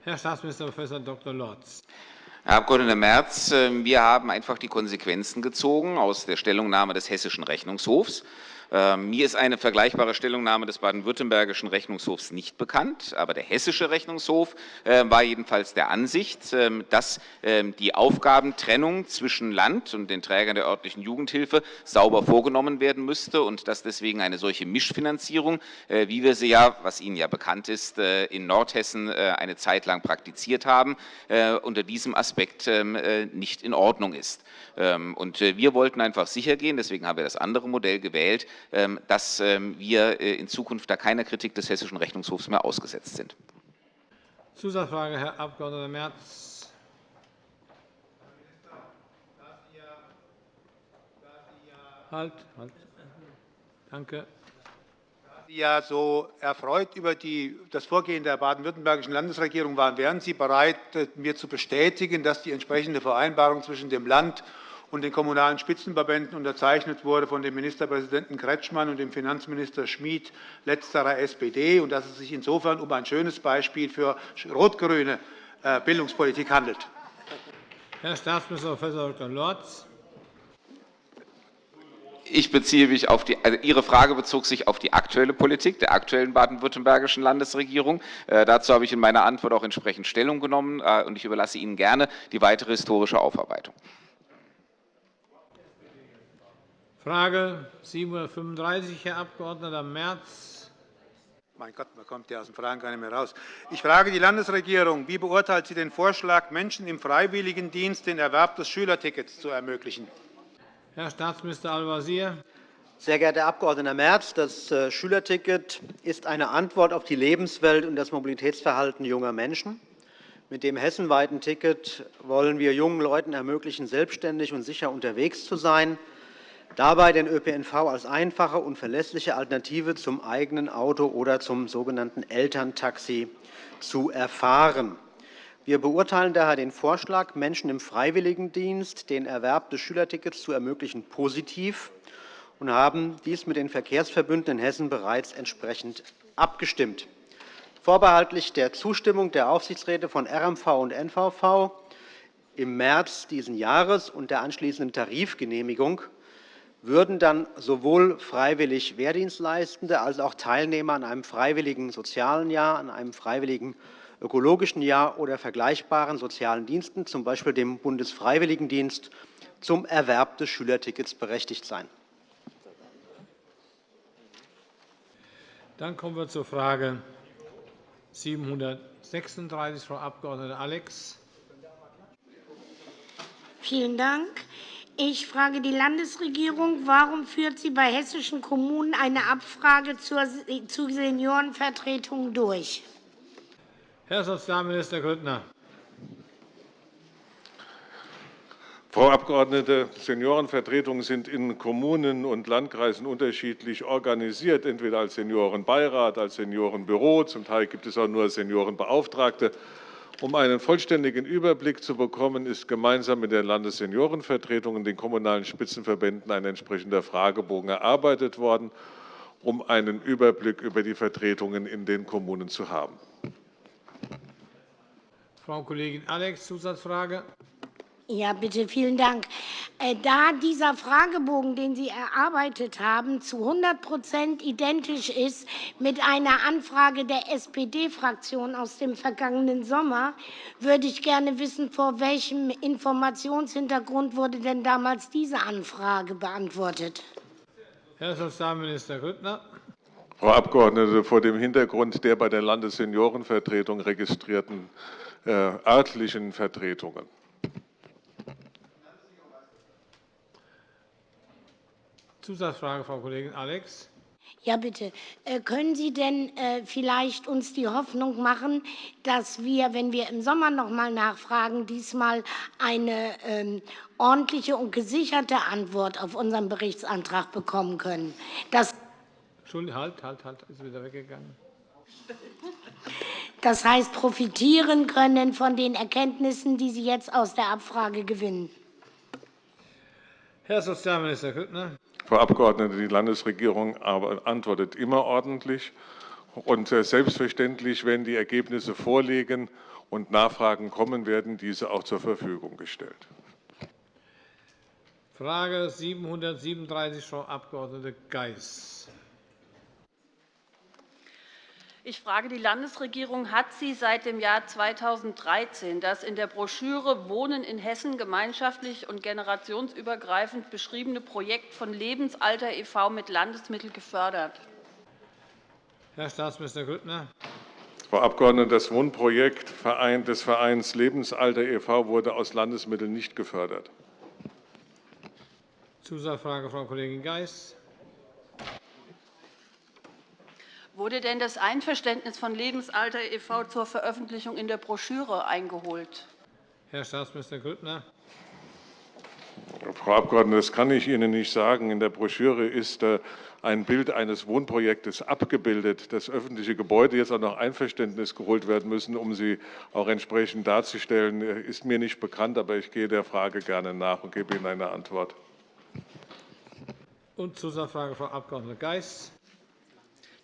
Herr Staatsminister Prof. Dr. Lorz. Herr Abg. Merz, ähm, wir haben einfach die Konsequenzen gezogen aus der Stellungnahme des Hessischen Rechnungshofs. Ähm, mir ist eine vergleichbare Stellungnahme des baden-württembergischen Rechnungshofs nicht bekannt, aber der hessische Rechnungshof ähm, war jedenfalls der Ansicht, ähm, dass die Aufgabentrennung zwischen Land und den Trägern der örtlichen Jugendhilfe sauber vorgenommen werden müsste und dass deswegen eine solche Mischfinanzierung, äh, wie wir sie ja, was Ihnen ja bekannt ist, äh, in Nordhessen äh, eine Zeit lang praktiziert haben, unter diesem Aspekt nicht in Ordnung ist. Und wir wollten einfach sichergehen, deswegen haben wir das andere Modell gewählt, ähm, dass ähm, wir äh, in Zukunft da keiner Kritik des Hessischen Rechnungshofs mehr ausgesetzt sind. Zusatzfrage, Herr Abg. Merz. Halt, halt. Danke. Sie ja so erfreut über die, das Vorgehen der baden-württembergischen Landesregierung waren, wären Sie bereit, äh, mir zu bestätigen, dass die entsprechende Vereinbarung zwischen dem Land und den Kommunalen Spitzenverbänden unterzeichnet wurde von dem Ministerpräsidenten Kretschmann und dem Finanzminister Schmid, letzterer SPD, und dass es sich insofern um ein schönes Beispiel für rot-grüne äh, Bildungspolitik handelt. Herr Staatsminister Prof. Dr. Lorz. Ich beziehe mich auf die, also Ihre Frage bezog sich auf die aktuelle Politik der aktuellen baden-württembergischen Landesregierung. Äh, dazu habe ich in meiner Antwort auch entsprechend Stellung genommen, äh, und ich überlasse Ihnen gerne die weitere historische Aufarbeitung. Frage 735, Herr Abg. Merz. Mein Gott, man kommt ja aus den Fragen gar nicht mehr raus. Ich frage die Landesregierung. Wie beurteilt sie den Vorschlag, Menschen im Freiwilligendienst den Erwerb des Schülertickets zu ermöglichen? Herr Staatsminister Al-Wazir. Sehr geehrter Herr Abg. Merz, das äh, Schülerticket ist eine Antwort auf die Lebenswelt und das Mobilitätsverhalten junger Menschen. Mit dem hessenweiten Ticket wollen wir jungen Leuten ermöglichen, selbstständig und sicher unterwegs zu sein dabei den ÖPNV als einfache und verlässliche Alternative zum eigenen Auto oder zum sogenannten Elterntaxi zu erfahren. Wir beurteilen daher den Vorschlag, Menschen im Freiwilligendienst den Erwerb des Schülertickets zu ermöglichen, positiv und haben dies mit den Verkehrsverbünden in Hessen bereits entsprechend abgestimmt. Vorbehaltlich der Zustimmung der Aufsichtsräte von RMV und NVV im März dieses Jahres und der anschließenden Tarifgenehmigung würden dann sowohl freiwillig Wehrdienstleistende als auch Teilnehmer an einem freiwilligen sozialen Jahr, an einem freiwilligen ökologischen Jahr oder vergleichbaren sozialen Diensten, z. B. dem Bundesfreiwilligendienst, zum Erwerb des Schülertickets berechtigt sein. Dann kommen wir zur Frage 736, Frau Abg. Alex. Vielen Dank. Ich frage die Landesregierung, warum führt sie bei hessischen Kommunen eine Abfrage zur Seniorenvertretung durch? Herr Sozialminister Grüttner. Frau Abgeordnete, Seniorenvertretungen sind in Kommunen und Landkreisen unterschiedlich organisiert, entweder als Seniorenbeirat, als Seniorenbüro, zum Teil gibt es auch nur Seniorenbeauftragte. Um einen vollständigen Überblick zu bekommen, ist gemeinsam mit der Landesseniorenvertretung und den kommunalen Spitzenverbänden ein entsprechender Fragebogen erarbeitet worden, um einen Überblick über die Vertretungen in den Kommunen zu haben. Frau Kollegin Alex, Zusatzfrage. Ja, bitte, vielen Dank. Äh, da dieser Fragebogen, den Sie erarbeitet haben, zu 100% identisch ist mit einer Anfrage der SPD-Fraktion aus dem vergangenen Sommer, würde ich gerne wissen, vor welchem Informationshintergrund wurde denn damals diese Anfrage beantwortet? Herr Sozialminister Grüttner. Frau Abgeordnete, vor dem Hintergrund der bei der Landesseniorenvertretung registrierten äh, örtlichen Vertretungen. Zusatzfrage, Frau Kollegin Alex. Ja, bitte. Äh, können Sie denn äh, vielleicht uns die Hoffnung machen, dass wir, wenn wir im Sommer noch einmal nachfragen, diesmal eine ähm, ordentliche und gesicherte Antwort auf unseren Berichtsantrag bekommen können? Das Entschuldigung, halt, halt, halt, ist wieder weggegangen. Das heißt, profitieren können von den Erkenntnissen, die Sie jetzt aus der Abfrage gewinnen. Herr Sozialminister Grüttner. Frau Abgeordnete, die Landesregierung antwortet immer ordentlich. Und äh, selbstverständlich, wenn die Ergebnisse vorliegen und Nachfragen kommen, werden diese auch zur Verfügung gestellt. Frage 737, Frau Abg. Geis. Ich frage die Landesregierung, hat sie seit dem Jahr 2013 das in der Broschüre Wohnen in Hessen gemeinschaftlich und generationsübergreifend beschriebene Projekt von Lebensalter e.V. mit Landesmitteln gefördert? Herr Staatsminister Grüttner. Frau Abgeordnete, das Wohnprojekt des Vereins Lebensalter e.V. wurde aus Landesmitteln nicht gefördert. Zusatzfrage, Frau Kollegin Geis. Wurde denn das Einverständnis von Lebensalter e.V. zur Veröffentlichung in der Broschüre eingeholt? Herr Staatsminister Grüttner. Frau Abgeordnete, das kann ich Ihnen nicht sagen. In der Broschüre ist äh, ein Bild eines Wohnprojektes abgebildet. Das öffentliche Gebäude jetzt auch noch Einverständnis geholt werden müssen, um sie auch entsprechend darzustellen, äh, ist mir nicht bekannt. Aber ich gehe der Frage gerne nach und gebe Ihnen eine Antwort. Und Zusatzfrage, Frau Abg. Geis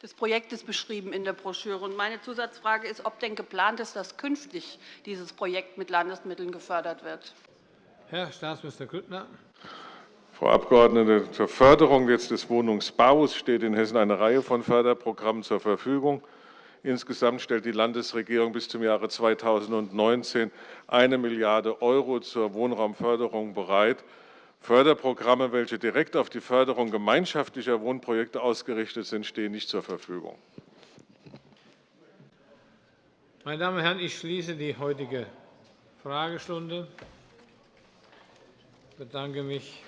des Projektes beschrieben in der Broschüre. Meine Zusatzfrage ist, ob denn geplant ist, dass künftig dieses Projekt mit Landesmitteln gefördert wird. Herr Staatsminister Grüttner. Frau Abgeordnete, zur Förderung des Wohnungsbaus steht in Hessen eine Reihe von Förderprogrammen zur Verfügung. Insgesamt stellt die Landesregierung bis zum Jahre 2019 1 Milliarde € zur Wohnraumförderung bereit. Förderprogramme, welche direkt auf die Förderung gemeinschaftlicher Wohnprojekte ausgerichtet sind, stehen nicht zur Verfügung. Meine Damen und Herren, ich schließe die heutige Fragestunde. Ich bedanke mich